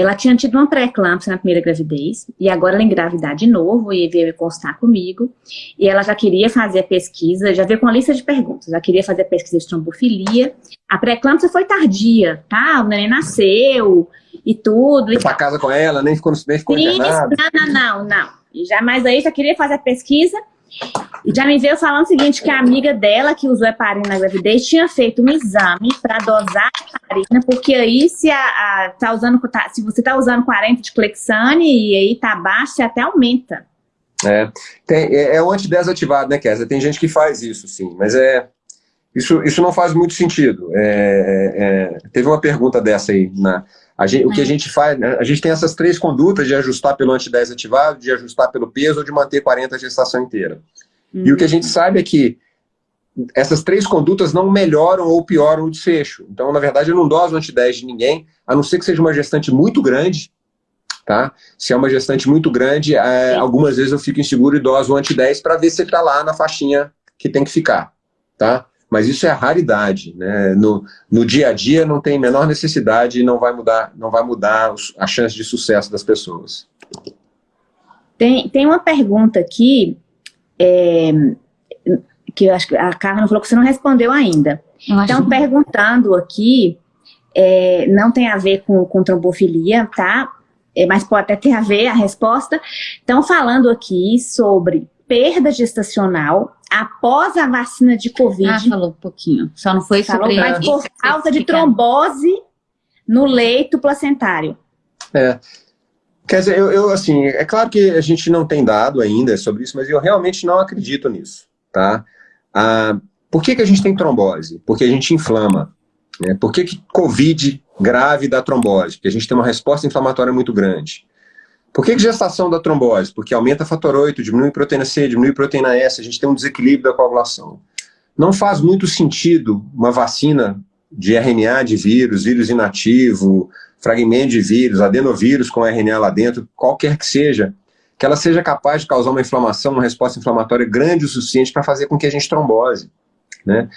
ela tinha tido uma pré-eclâmpsia na primeira gravidez, e agora ela engravidar de novo, e veio constar comigo, e ela já queria fazer a pesquisa, já veio com uma lista de perguntas, já queria fazer a pesquisa de trombofilia, a pré-eclâmpsia foi tardia, tá? O neném nasceu, e tudo. Foi pra casa com ela, nem ficou, nem ficou internado. Não, não, não, não. Já, mas aí já queria fazer a pesquisa já me veio falando o seguinte, que a amiga dela, que usou heparina na gravidez, tinha feito um exame para dosar a heparina, porque aí se, a, a, tá usando, tá, se você está usando 40 de Clexane e aí tá baixo, você até aumenta. É, tem, é, é antidesativado, né, Kézia? Tem gente que faz isso, sim, mas é... Isso, isso não faz muito sentido. É, é, é teve uma pergunta dessa aí na, Gente, o que a é. gente faz, né, a gente tem essas três condutas de ajustar pelo anti-10 ativado, de ajustar pelo peso ou de manter 40 a gestação inteira. Uhum. E o que a gente sabe é que essas três condutas não melhoram ou pioram o desfecho. Então, na verdade, eu não doso anti-10 de ninguém, a não ser que seja uma gestante muito grande, tá? Se é uma gestante muito grande, é, algumas vezes eu fico inseguro e doso o anti-10 para ver se ele está lá na faixinha que tem que ficar, tá? Mas isso é a raridade. Né? No, no dia a dia não tem menor necessidade e não vai mudar, não vai mudar a chance de sucesso das pessoas. Tem, tem uma pergunta aqui, é, que eu acho que a Carla falou que você não respondeu ainda. Estão perguntando aqui, é, não tem a ver com, com trombofilia, tá? É, mas pode até ter a ver a resposta. Estão falando aqui sobre perda gestacional após a vacina de Covid. Ah, falou um pouquinho. Só não foi falou, sobre... Mas por causa de trombose no leito placentário. É. Quer dizer, eu, eu, assim, é claro que a gente não tem dado ainda sobre isso, mas eu realmente não acredito nisso, tá? Ah, por que, que a gente tem trombose? Porque a gente inflama. Né? Por que, que Covid grave dá trombose? Porque a gente tem uma resposta inflamatória muito grande. Por que, gestação da trombose? Porque aumenta fator 8, diminui proteína C, diminui proteína S, a gente tem um desequilíbrio da coagulação. Não faz muito sentido uma vacina de RNA de vírus, vírus inativo, fragmento de vírus, adenovírus com RNA lá dentro, qualquer que seja, que ela seja capaz de causar uma inflamação, uma resposta inflamatória grande o suficiente para fazer com que a gente trombose. Né?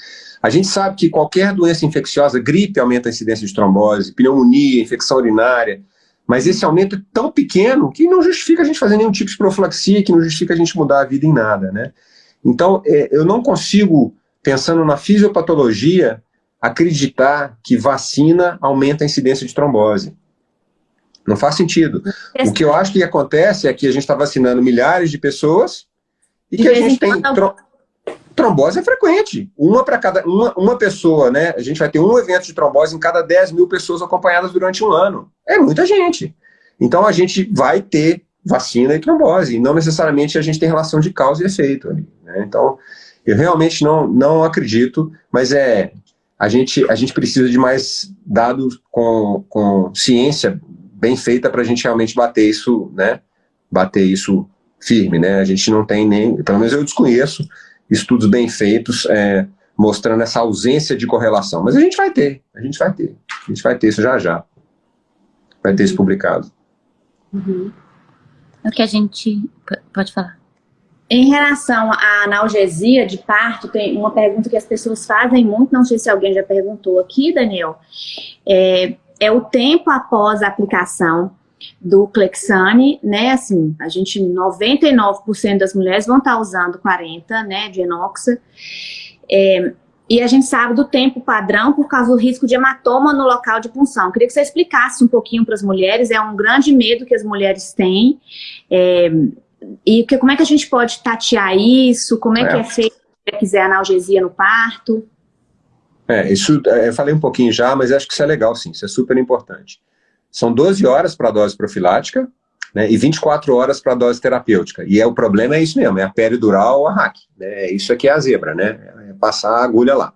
A gente sabe que qualquer doença infecciosa, gripe aumenta a incidência de trombose, pneumonia, infecção urinária, mas esse aumento é tão pequeno que não justifica a gente fazer nenhum tipo de profilaxia, que não justifica a gente mudar a vida em nada, né? Então, é, eu não consigo, pensando na fisiopatologia, acreditar que vacina aumenta a incidência de trombose. Não faz sentido. O que eu acho que acontece é que a gente está vacinando milhares de pessoas e que a gente tem... Tro trombose é frequente. Uma para cada uma, uma pessoa, né? A gente vai ter um evento de trombose em cada 10 mil pessoas acompanhadas durante um ano. É muita gente. Então a gente vai ter vacina e trombose, e não necessariamente a gente tem relação de causa e efeito. Ali, né? Então, eu realmente não, não acredito, mas é a gente, a gente precisa de mais dados com, com ciência bem feita para a gente realmente bater isso, né? Bater isso firme, né? A gente não tem nem, pelo menos eu desconheço, estudos bem feitos é, mostrando essa ausência de correlação. Mas a gente vai ter, a gente vai ter. A gente vai ter isso já já. Vai ter isso publicado. Uhum. O que a gente... Pode falar. Em relação à analgesia de parto, tem uma pergunta que as pessoas fazem muito, não sei se alguém já perguntou aqui, Daniel, é, é o tempo após a aplicação do Clexane, né, assim, a gente, 99% das mulheres vão estar usando 40, né, de enoxa, é, e a gente sabe do tempo padrão por causa do risco de hematoma no local de punção. Queria que você explicasse um pouquinho para as mulheres, é um grande medo que as mulheres têm, é, e que, como é que a gente pode tatear isso, como é, é. que é feito se quiser analgesia no parto? É, isso, é, eu falei um pouquinho já, mas acho que isso é legal sim, isso é super importante. São 12 horas para a dose profilática né, e 24 horas para a dose terapêutica. E é, o problema é isso mesmo, é a peridural ou a hack. Né, isso aqui é a zebra, né? É passar a agulha lá.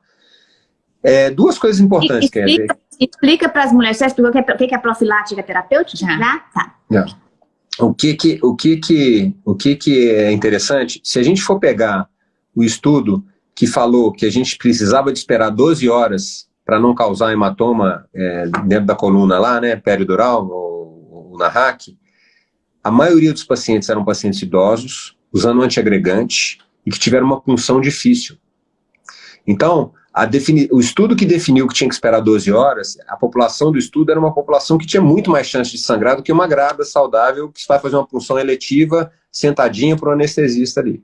É, duas coisas importantes, dizer. Explica para as mulheres, você explicou o que, é, que é profilática terapêutica? Já. Já? Tá. Já. O que que, o que que, o que que é interessante, se a gente for pegar o estudo que falou que a gente precisava de esperar 12 horas para não causar hematoma é, dentro da coluna lá, né, peridural, ou, ou na RAC, a maioria dos pacientes eram pacientes idosos, usando antiagregante, e que tiveram uma punção difícil. Então, o estudo que definiu que tinha que esperar 12 horas, a população do estudo era uma população que tinha muito mais chance de sangrar do que uma grávida saudável que vai fazer uma punção eletiva sentadinha para o anestesista ali.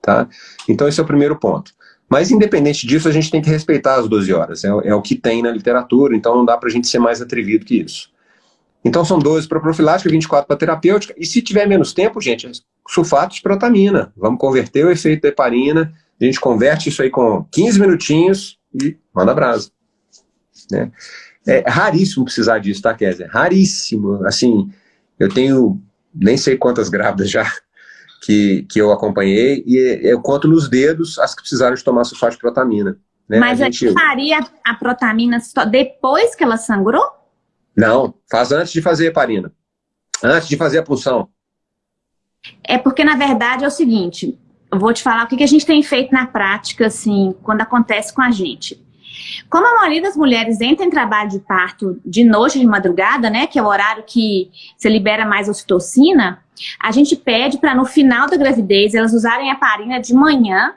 Tá? Então esse é o primeiro ponto. Mas, independente disso, a gente tem que respeitar as 12 horas. É, é o que tem na literatura, então não dá para a gente ser mais atrevido que isso. Então são 12 para profilática, 24 para terapêutica, e se tiver menos tempo, gente, é sulfato de protamina. Vamos converter o efeito da heparina, a gente converte isso aí com 15 minutinhos e manda brasa. Né? É raríssimo precisar disso, tá, Kézia? Raríssimo. Assim, eu tenho nem sei quantas grávidas já que, que eu acompanhei, e eu conto nos dedos as que precisaram de tomar sulfato de protamina. Né? Mas a gente faria a protamina só depois que ela sangrou? Não, faz antes de fazer a heparina. Antes de fazer a punção. É porque, na verdade, é o seguinte, eu vou te falar o que a gente tem feito na prática, assim, quando acontece com a gente. Como a maioria das mulheres entra em trabalho de parto de noite, de madrugada, né, que é o horário que você libera mais ocitocina, a gente pede para no final da gravidez elas usarem a parina de manhã.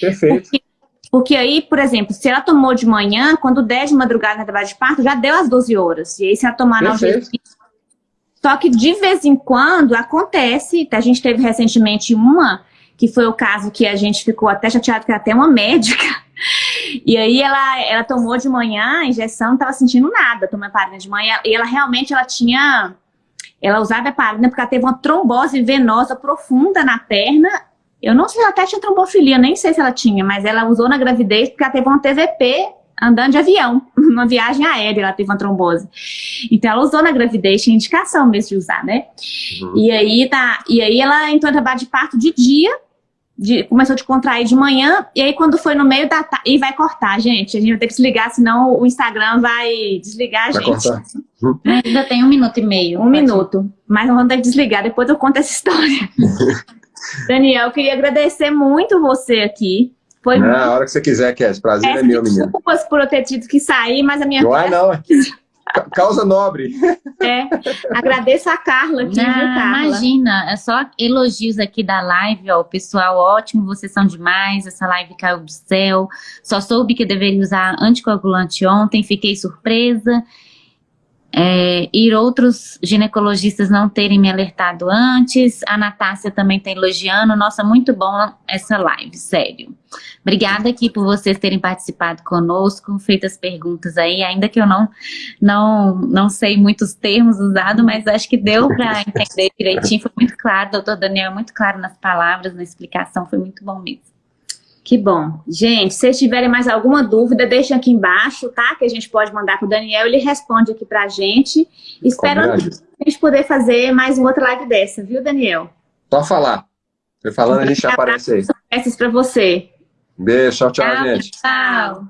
Perfeito. Porque, porque, aí, por exemplo, se ela tomou de manhã, quando der de madrugada na trabalho de parto, já deu as 12 horas. E aí se ela tomar analgesia... Só que de vez em quando acontece, a gente teve recentemente uma, que foi o caso que a gente ficou até chateado, que era até uma médica, e aí ela, ela tomou de manhã a injeção, não estava sentindo nada, tomou a parina de manhã, e ela realmente ela tinha ela usava heparina porque ela teve uma trombose venosa profunda na perna. Eu não sei se ela até tinha trombofilia, nem sei se ela tinha, mas ela usou na gravidez porque ela teve uma TVP andando de avião, uma viagem aérea, ela teve uma trombose. Então ela usou na gravidez, tinha indicação mesmo de usar, né? Uhum. E, aí, tá, e aí ela entrou em trabalho de parto de dia, de, começou a te contrair de manhã, e aí quando foi no meio da tarde, e vai cortar, gente, a gente vai ter que desligar, senão o Instagram vai desligar a vai gente. Cortar. Ainda tem um minuto e meio. Um minuto, mas vamos ter que desligar, depois eu conto essa história. Daniel, eu queria agradecer muito você aqui, Foi Na muito... hora que você quiser, Kézia. Prazer é, é meu, menino. Desculpas por eu ter tido que sair, mas a minha... Não é não. Causa nobre. É, agradeço a Carla aqui, Não, viu, Carla? Imagina, é só elogios aqui da live, ó, pessoal, ótimo, vocês são demais, essa live caiu do céu, só soube que deveria usar anticoagulante ontem, fiquei surpresa, é, e outros ginecologistas não terem me alertado antes. A Natácia também está elogiando. Nossa, muito bom essa live, sério. Obrigada aqui por vocês terem participado conosco, feito as perguntas aí, ainda que eu não, não, não sei muitos termos usados, mas acho que deu para entender direitinho, foi muito claro, doutor Daniel, muito claro nas palavras, na explicação, foi muito bom mesmo. Que bom. Gente, se vocês tiverem mais alguma dúvida, deixem aqui embaixo, tá? Que a gente pode mandar para o Daniel, ele responde aqui para a gente. Esperando a gente poder fazer mais uma outra live dessa, viu, Daniel? Só falar. Você falando, a gente aparece aí. Essas para você. Beijo, tchau, tchau, tchau gente. Tchau.